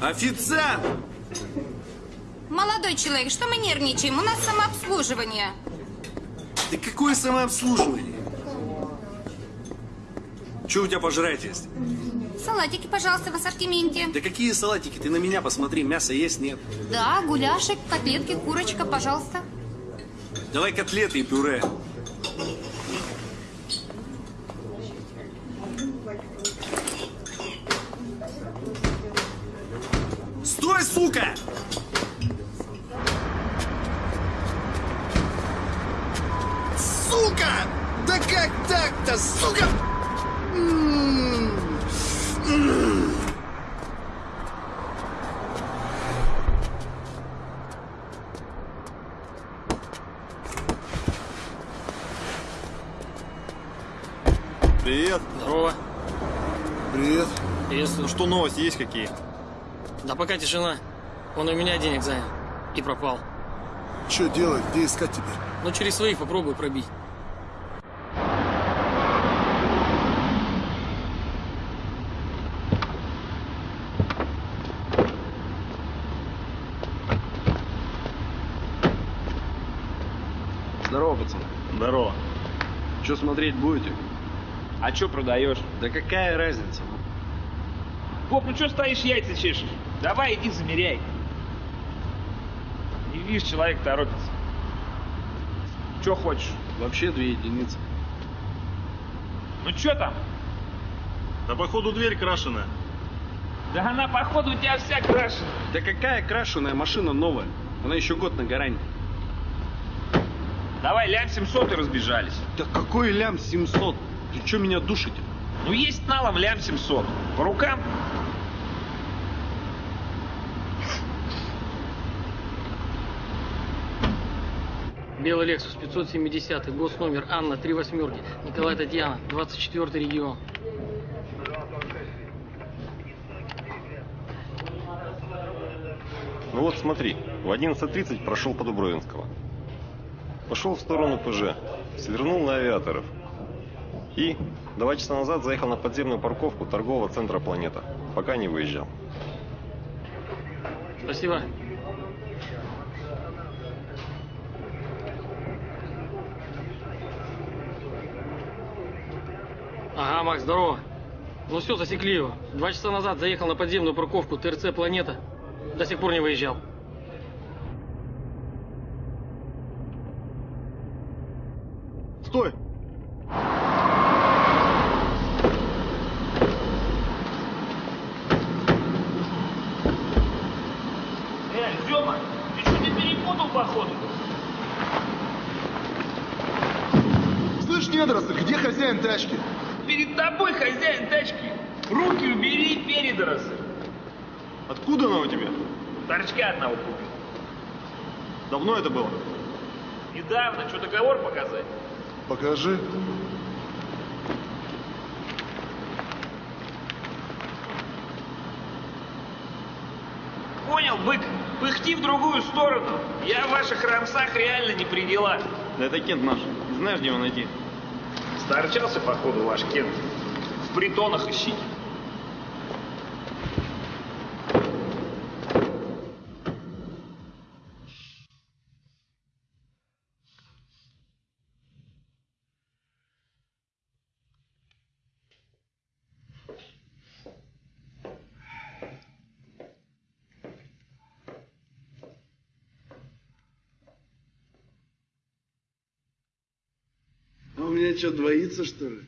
Официант! Молодой человек, что мы нервничаем? У нас самообслуживание. Да какое самообслуживание? Что у тебя пожрать есть? Салатики, пожалуйста, в ассортименте. Да какие салатики? Ты на меня посмотри, мяса есть, нет? Да, гуляшек, котлетки, курочка, пожалуйста. Давай котлеты и пюре. Стой, сука! Сука! Да как так-то, сука? М, м. Привет. Здорово. Привет. Приветствую. Ну что, новости есть какие? Да пока тишина. Он у меня денег занял. И пропал. Что делать? Где искать теперь? Ну, через своих попробую пробить. Здорово, пацаны. Здорово. Что смотреть будете? А что продаешь? Да какая разница? Поп, ну что стоишь, яйца чешешь? Давай, иди замеряй. Не видишь, человек торопится. Что хочешь? Вообще две единицы. Ну что там? Да походу дверь крашеная. Да она, походу, у тебя вся крашена. Да какая крашеная машина новая? Она еще год на гарантии. Давай, лям 700 и разбежались. Да какой лям 700? Ты что меня душите? Ну есть налом лям 700. По рукам? Белый Лексус 570, госномер Анна, 3 восьмерки, Николай Татьяна, 24 регион. Ну вот смотри, в 11.30 прошел по Дубровинского. Пошел в сторону ПЖ, свернул на авиаторов. И два часа назад заехал на подземную парковку торгового центра «Планета», пока не выезжал. Спасибо. Ага, Макс, здорово. Ну все, засекли его. Два часа назад заехал на подземную парковку ТРЦ «Планета». До сих пор не выезжал. Стой! Э, Зема, ты что, не перепутал, походу? Слышь, недоросль, где хозяин тачки? Перед тобой хозяин тачки. Руки убери, передоросль. Откуда она у тебя? Торчка одного купил. Давно это было? Недавно, что, договор показать? Покажи. Понял, бык, пыхти в другую сторону. Я в ваших рамсах реально не при делах. Да это Кент наш. Знаешь, где его найти? Сторчался, походу, ваш Кент. В притонах ищите. Что, двоится, что ли?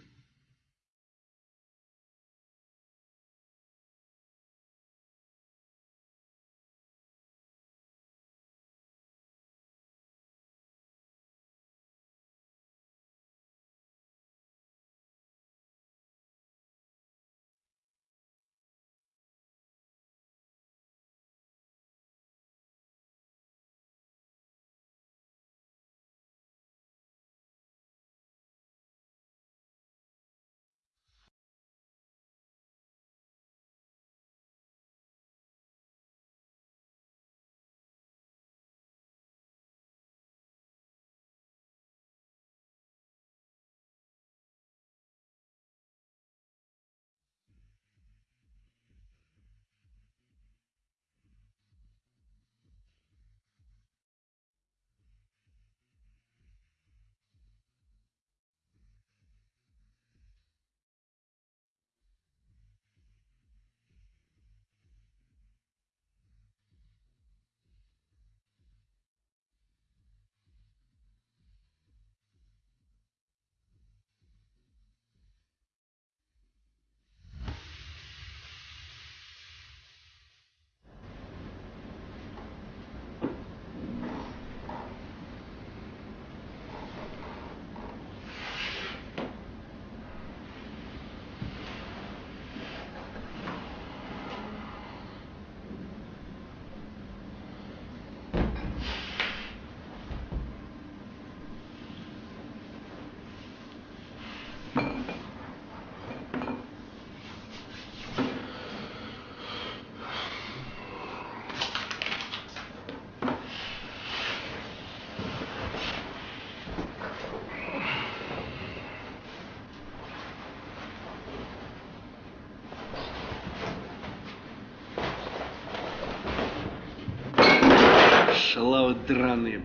Драные.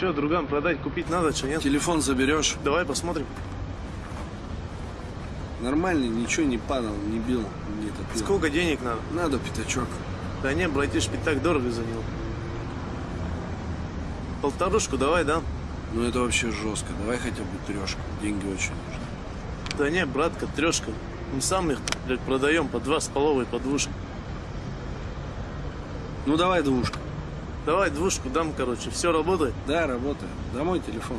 Че, друган, продать, купить надо, что нет? Телефон заберешь? Давай посмотрим. Нормальный, ничего не падал, не бил, не топил. Сколько денег надо? Надо пятачок. Да не, братиш, пятак дорого за него. Полторушку давай, да? Ну это вообще жестко. Давай хотя бы трешку. Деньги очень нужны. Да не, братка, трешка. Мы сам их, блядь, продаем по два с половой, по. Ну давай двушку. Давай двушку дам, короче. Все работает? Да, работает. Домой телефон.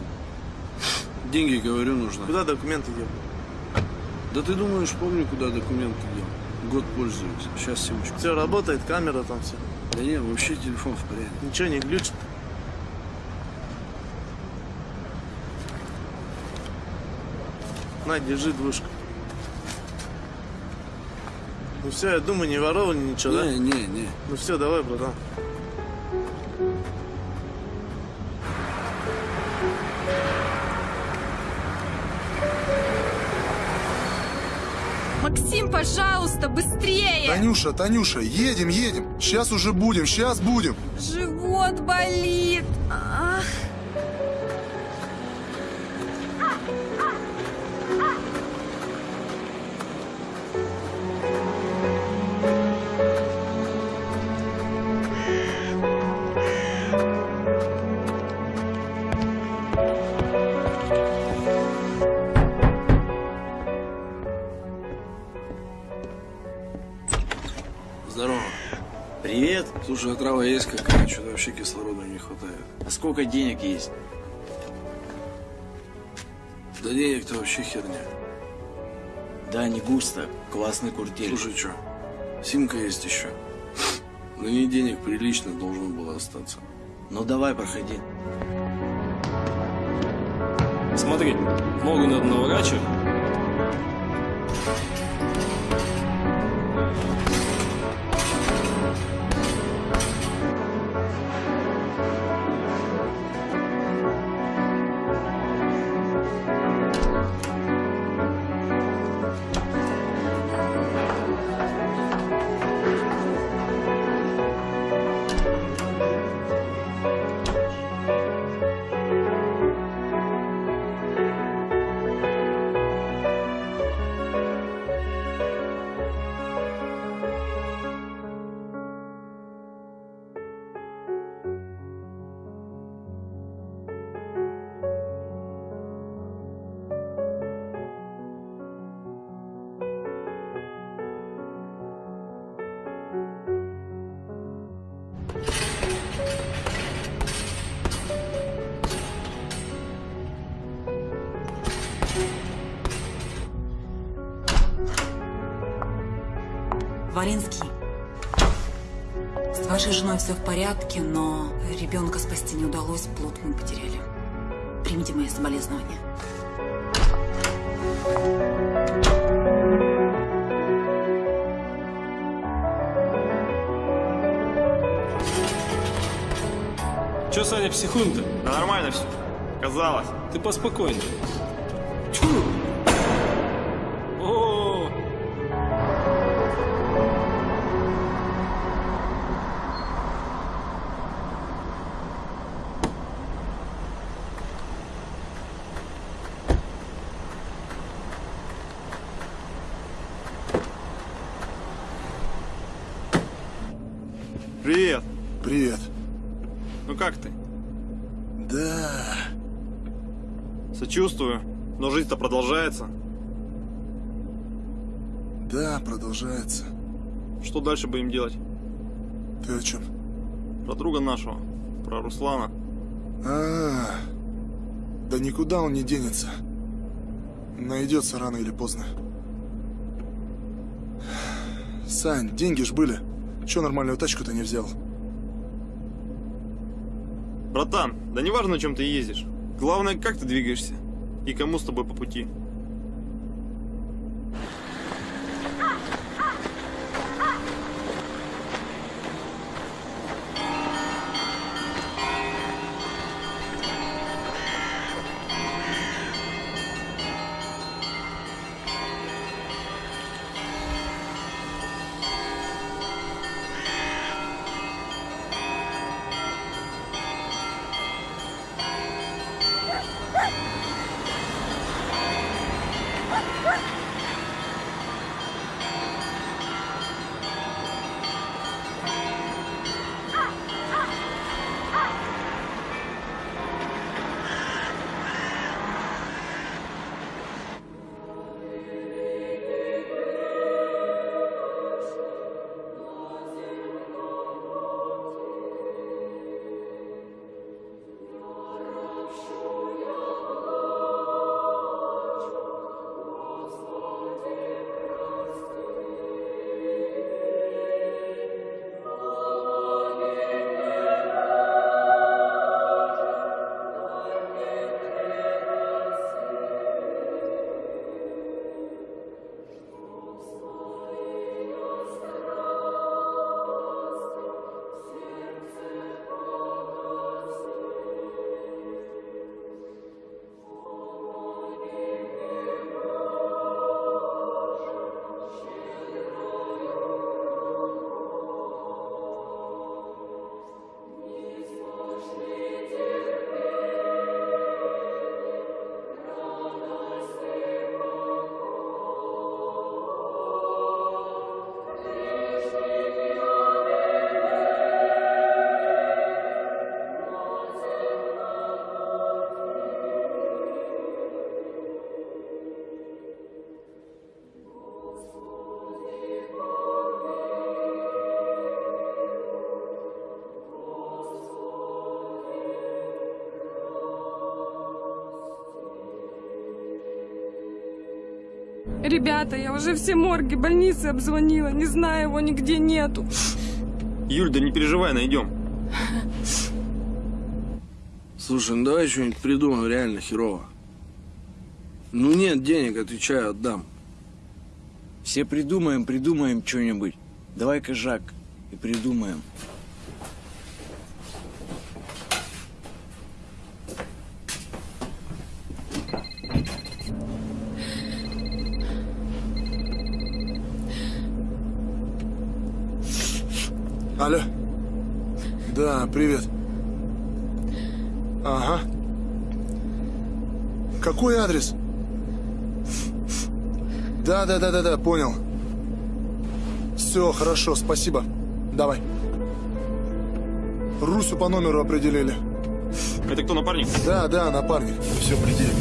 Деньги, говорю, нужны. Куда документы делать? Да ты думаешь, помню, куда документы дел. Год пользуюсь. Сейчас симочку. Все работает, камера там все. Да нет, вообще телефон в порядке. Ничего не глючит. На, держи двушку. Ну все, я думаю, не воровали ничего, да? Не, не, не. Ну все, давай, братан. Максим, пожалуйста, быстрее! Танюша, Танюша, едем, едем. Сейчас уже будем, сейчас будем. Живот болит. Трава есть какая? Что-то вообще кислорода не хватает. А сколько денег есть? Да денег-то вообще херня. Да, не густо. Классный куртель. Слушай, что? Симка есть еще. На ней денег прилично должно было остаться. Ну давай, проходи. Смотри, ногу надо наворачивать. Порядке, но ребенка спасти не удалось, плод мы потеряли. Примите мои соболезнования. Че, Саня, психуем-то? Да нормально все. Казалось. Ты поспокойнее. Сочувствую. Но жизнь-то продолжается. Да, продолжается. Что дальше будем делать? Ты о чем? Про друга нашего. Про Руслана. А, да никуда он не денется. Найдется рано или поздно. Сань, деньги ж были. Че нормальную тачку-то не взял? Братан, да не важно, на чем ты ездишь. Главное, как ты двигаешься. И кому с тобой по пути. Ребята, я уже все морги, больницы обзвонила. Не знаю, его нигде нету. Юль, да не переживай, найдем. Слушай, ну давай что-нибудь придумаем реально херово. Ну нет денег, отвечаю, отдам. Все придумаем, придумаем что-нибудь. Давай-ка, Жак, и придумаем. Алло. Да, привет. Ага. Какой адрес? Да, да, да, да, да, понял. Все, хорошо, спасибо. Давай. Русю по номеру определили. Это кто, напарник? Да, да, напарник. Все, определили.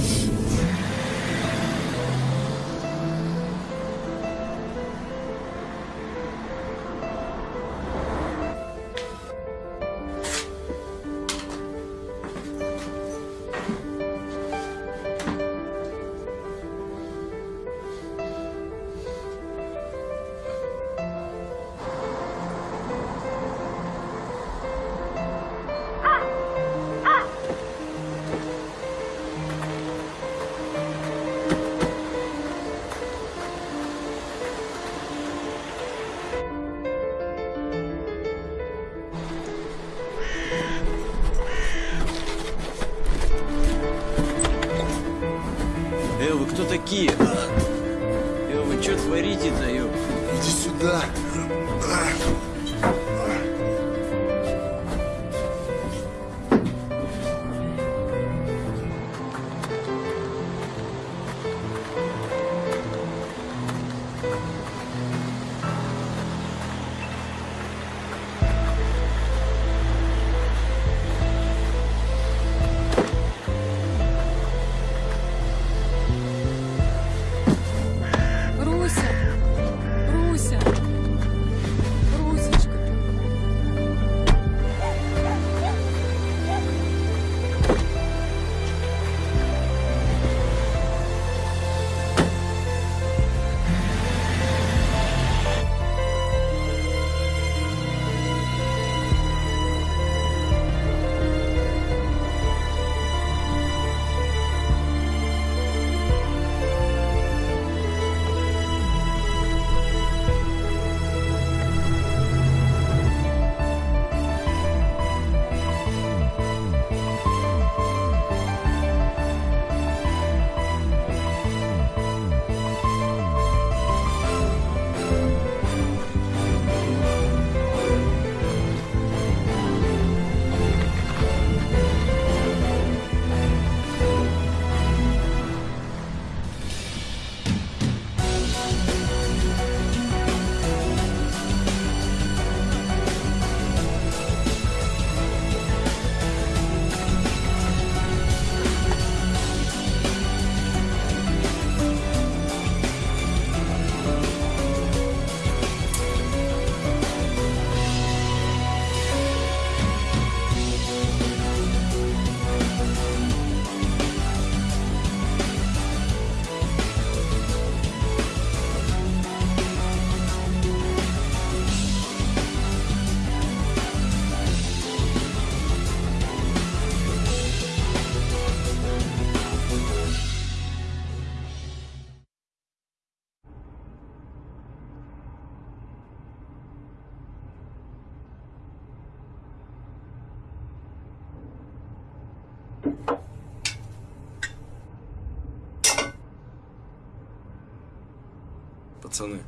Пацаны,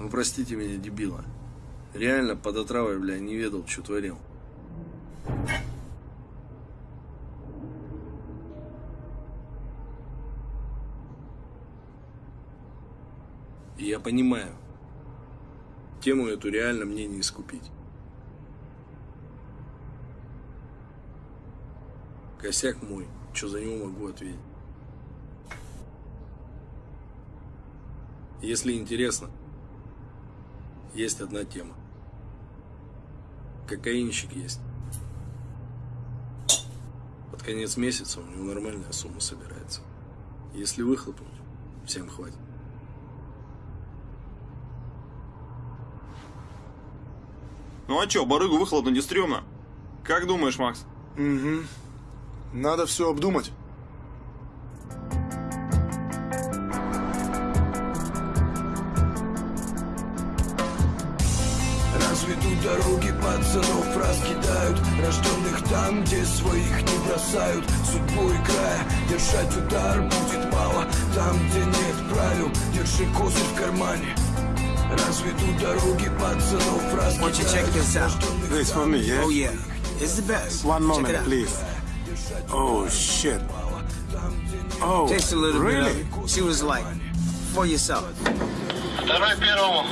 ну простите меня, дебила. Реально под отравой, бля, не ведал, что творил. Я понимаю, тему эту реально мне не искупить. Косяк мой, что за него могу ответить. Если интересно, есть одна тема. Кокаинщик есть. Под конец месяца у него нормальная сумма собирается. Если выхлопнуть, всем хватит. Ну а чё, барыгу выхлопнуть не стрёмно? Как думаешь, Макс? Угу. Надо все обдумать. Держать удар будет мало Там, где нет правил, держи козырь в кармане Разведут дороги пацанов Won't you check this out? This for me, yeah? Oh, yeah. It's the best. One moment, please. Oh, shit. Oh, Taste a little really? bit of it. What it's like. For yourself. Второй первому.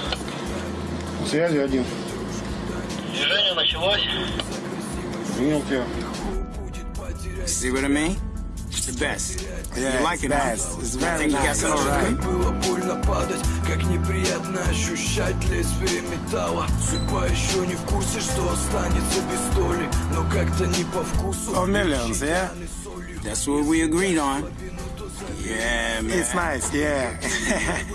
Связи один. Движение началось. Принял тебя. See what I mean? The best. Yeah, you like it, best. huh? It's I very think you got nice. some All right. right. Было больно падать, как неприятно ощущать лезвие металла Судьба еще не в курсе, что останется без доли Но как-то не по вкусу Of millions, yeah? That's what we agreed on. Yeah, man. It's nice, yeah.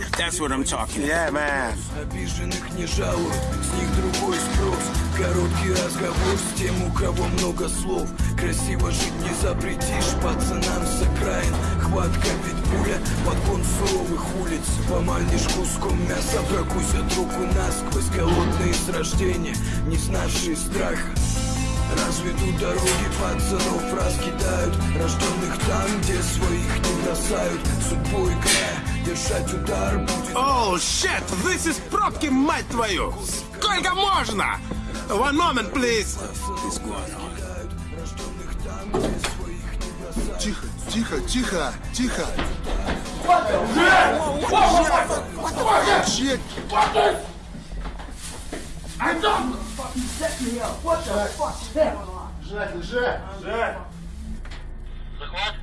That's what I'm talking Yeah, man. Обиженных не жалуют, с них другой спрос. Короткий разговор с тем, у кого много слов. Красиво жить не запретишь пацанам с окраин. Хватка питбуля, подгон суровых улиц. Поманишь куском мяса, прокусят руку насквозь. Голодные с рождения, не знавшие страха Разведут дороги пацанов раскидают Рожденных там, где своих не бросают Судьбу играя, держать удар будет Oh, shit! This is пробки, мать твою! Сколько можно? One moment, please. Тихо, тихо, тихо, тихо. Чек. Жать, лежать. Жать. Захват.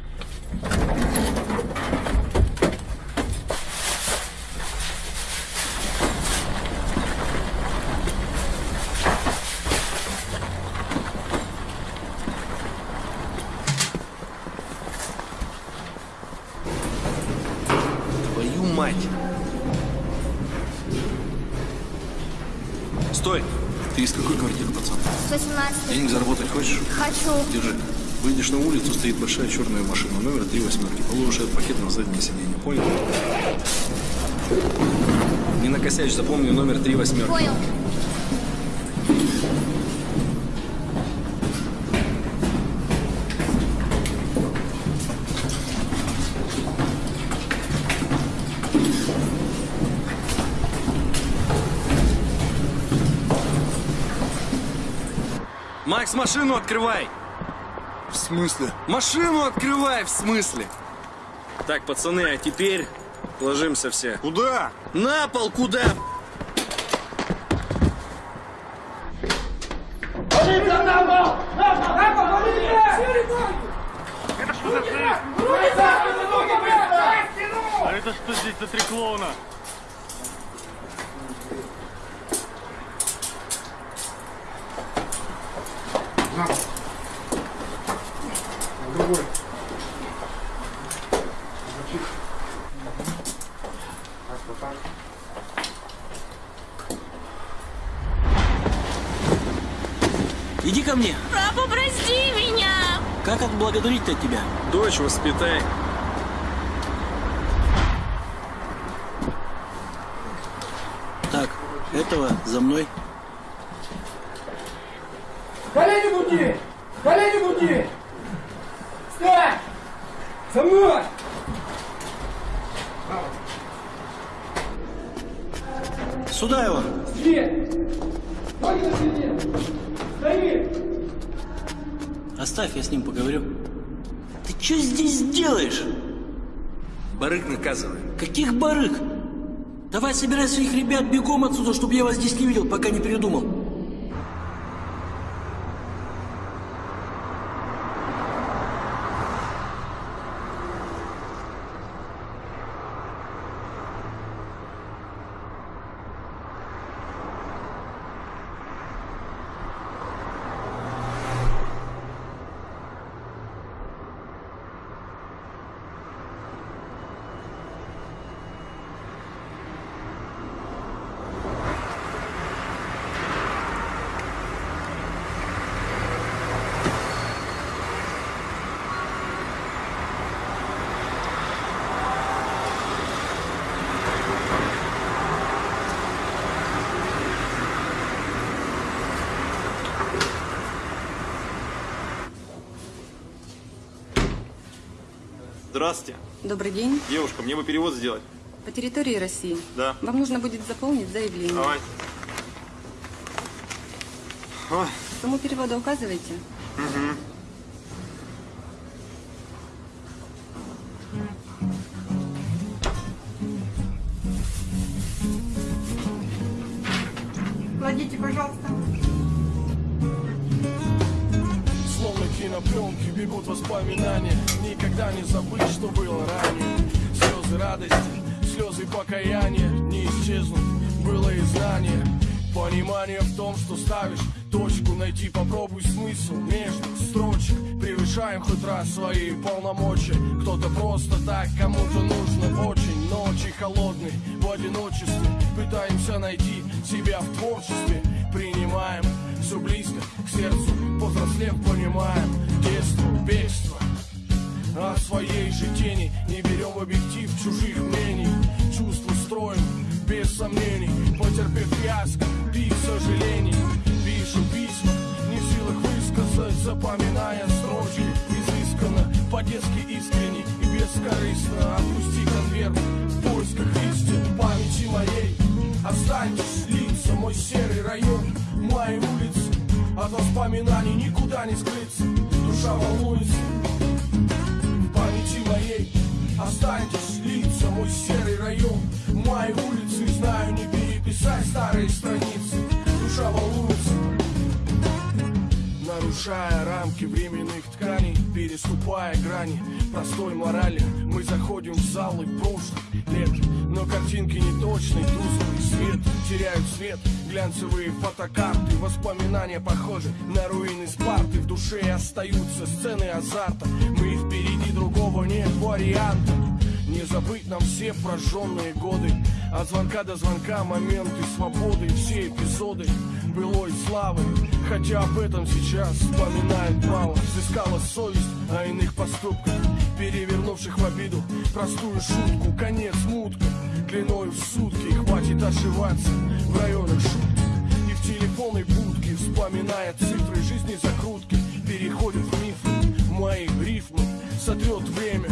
Твою мать! Стой! Ты из какой квартиры, пацан? 117. Денег заработать хочешь? Хочу. Держи. Выйдешь на улицу, стоит большая черная машина, номер три восьмерки. Положишь этот пакет на заднее сиденье, понял? Не накосячь, запомни номер три восьмерки. Понял. Макс, машину открывай! В смысле? Машину открывай, в смысле? Так, пацаны, а теперь ложимся все. Куда? На пол, куда? Полиция на пол! На пол! На пол! Полиция! Это что за жизнь? А это что здесь за три клоуна? Другой. Так, вот так. Иди ко мне. Папа, прости меня! Как тебя? Дочь воспитай. Так, этого за мной. Колени груди! Колени груди! Встань! За мной! Сюда его. Свет! Ноги на спине! Стои! Оставь, я с ним поговорю. Ты что здесь делаешь? Барык наказывай. Каких барыг? Давай собирай своих ребят бегом отсюда, чтобы я вас здесь не видел, пока не передумал. Здравствуйте. Добрый день. Девушка, мне бы перевод сделать. По территории России. Да. Вам нужно будет заполнить заявление. Давай. Ой. Сумму перевода указывайте. Угу. Нарушая рамки временных тканей Переступая грани простой морали Мы заходим в залы прошлых лет. Но картинки не точные, тусклый свет Теряют цвет глянцевые фотокарты Воспоминания похожи на руины Спарты. В душе остаются сцены азарта Мы впереди другого нет варианта не забыть нам все прожженные годы. От звонка до звонка моменты свободы Все эпизоды былой славы. Хотя об этом сейчас вспоминают мало. Взыскала совесть о иных поступках Перевернувших в обиду простую шутку. Конец мутка длиною в сутки. Хватит ошиваться в районах шутки. И в телефонной будке Вспоминая цифры жизни закрутки Переходят в мифы мои рифмы Сотрет время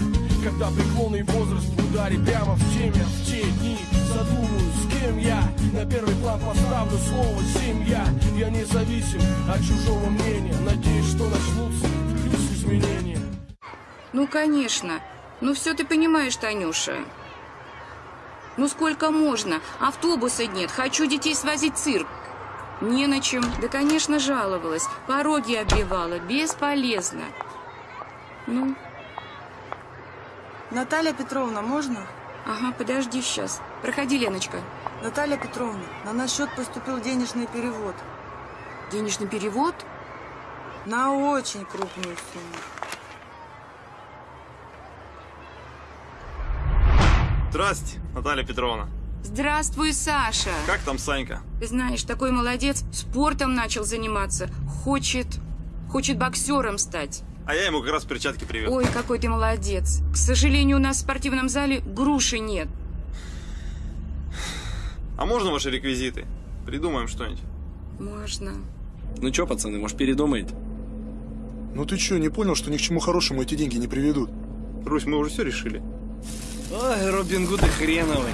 когда преклонный возраст в ударе прямо в теме В те дни задумаю, с кем я На первый план поставлю слово «семья» Я независим от чужого мнения Надеюсь, что начнутся плюс изменения Ну, конечно. Ну, все ты понимаешь, Танюша. Ну, сколько можно? Автобуса нет. Хочу детей свозить в цирк. Не на чем. Да, конечно, жаловалась. Пороги оббивала. Бесполезно. Ну, Наталья Петровна, можно? Ага, подожди сейчас. Проходи, Леночка. Наталья Петровна, на наш счет поступил денежный перевод. Денежный перевод? На очень крупную сумму. Здрасте, Наталья Петровна. Здравствуй, Саша. Как там Санька? Ты знаешь, такой молодец. Спортом начал заниматься. Хочет... Хочет боксером стать. А я ему как раз перчатки привез. Ой, какой ты молодец. К сожалению, у нас в спортивном зале груши нет. А можно ваши реквизиты? Придумаем что-нибудь. Можно. Ну чё, пацаны, может передумаете? Ну ты чё, не понял, что ни к чему хорошему эти деньги не приведут? Русь, мы уже все решили. Ой, Робин Гуды хреновый.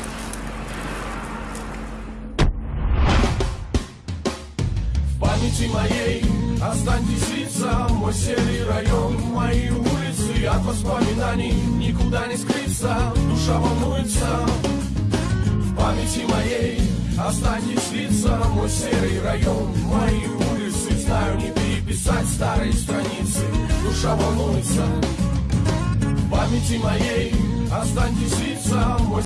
Памяти моей. Останьтесь лица, мой серый район Мои улицы от воспоминаний Никуда не скрыться, душа волнуется В памяти моей. Останьтесь лица, мой серый район Мои улицы, знаю, не переписать старые страницы. Душа волнуется В памяти моей. Останьтесь лица, мой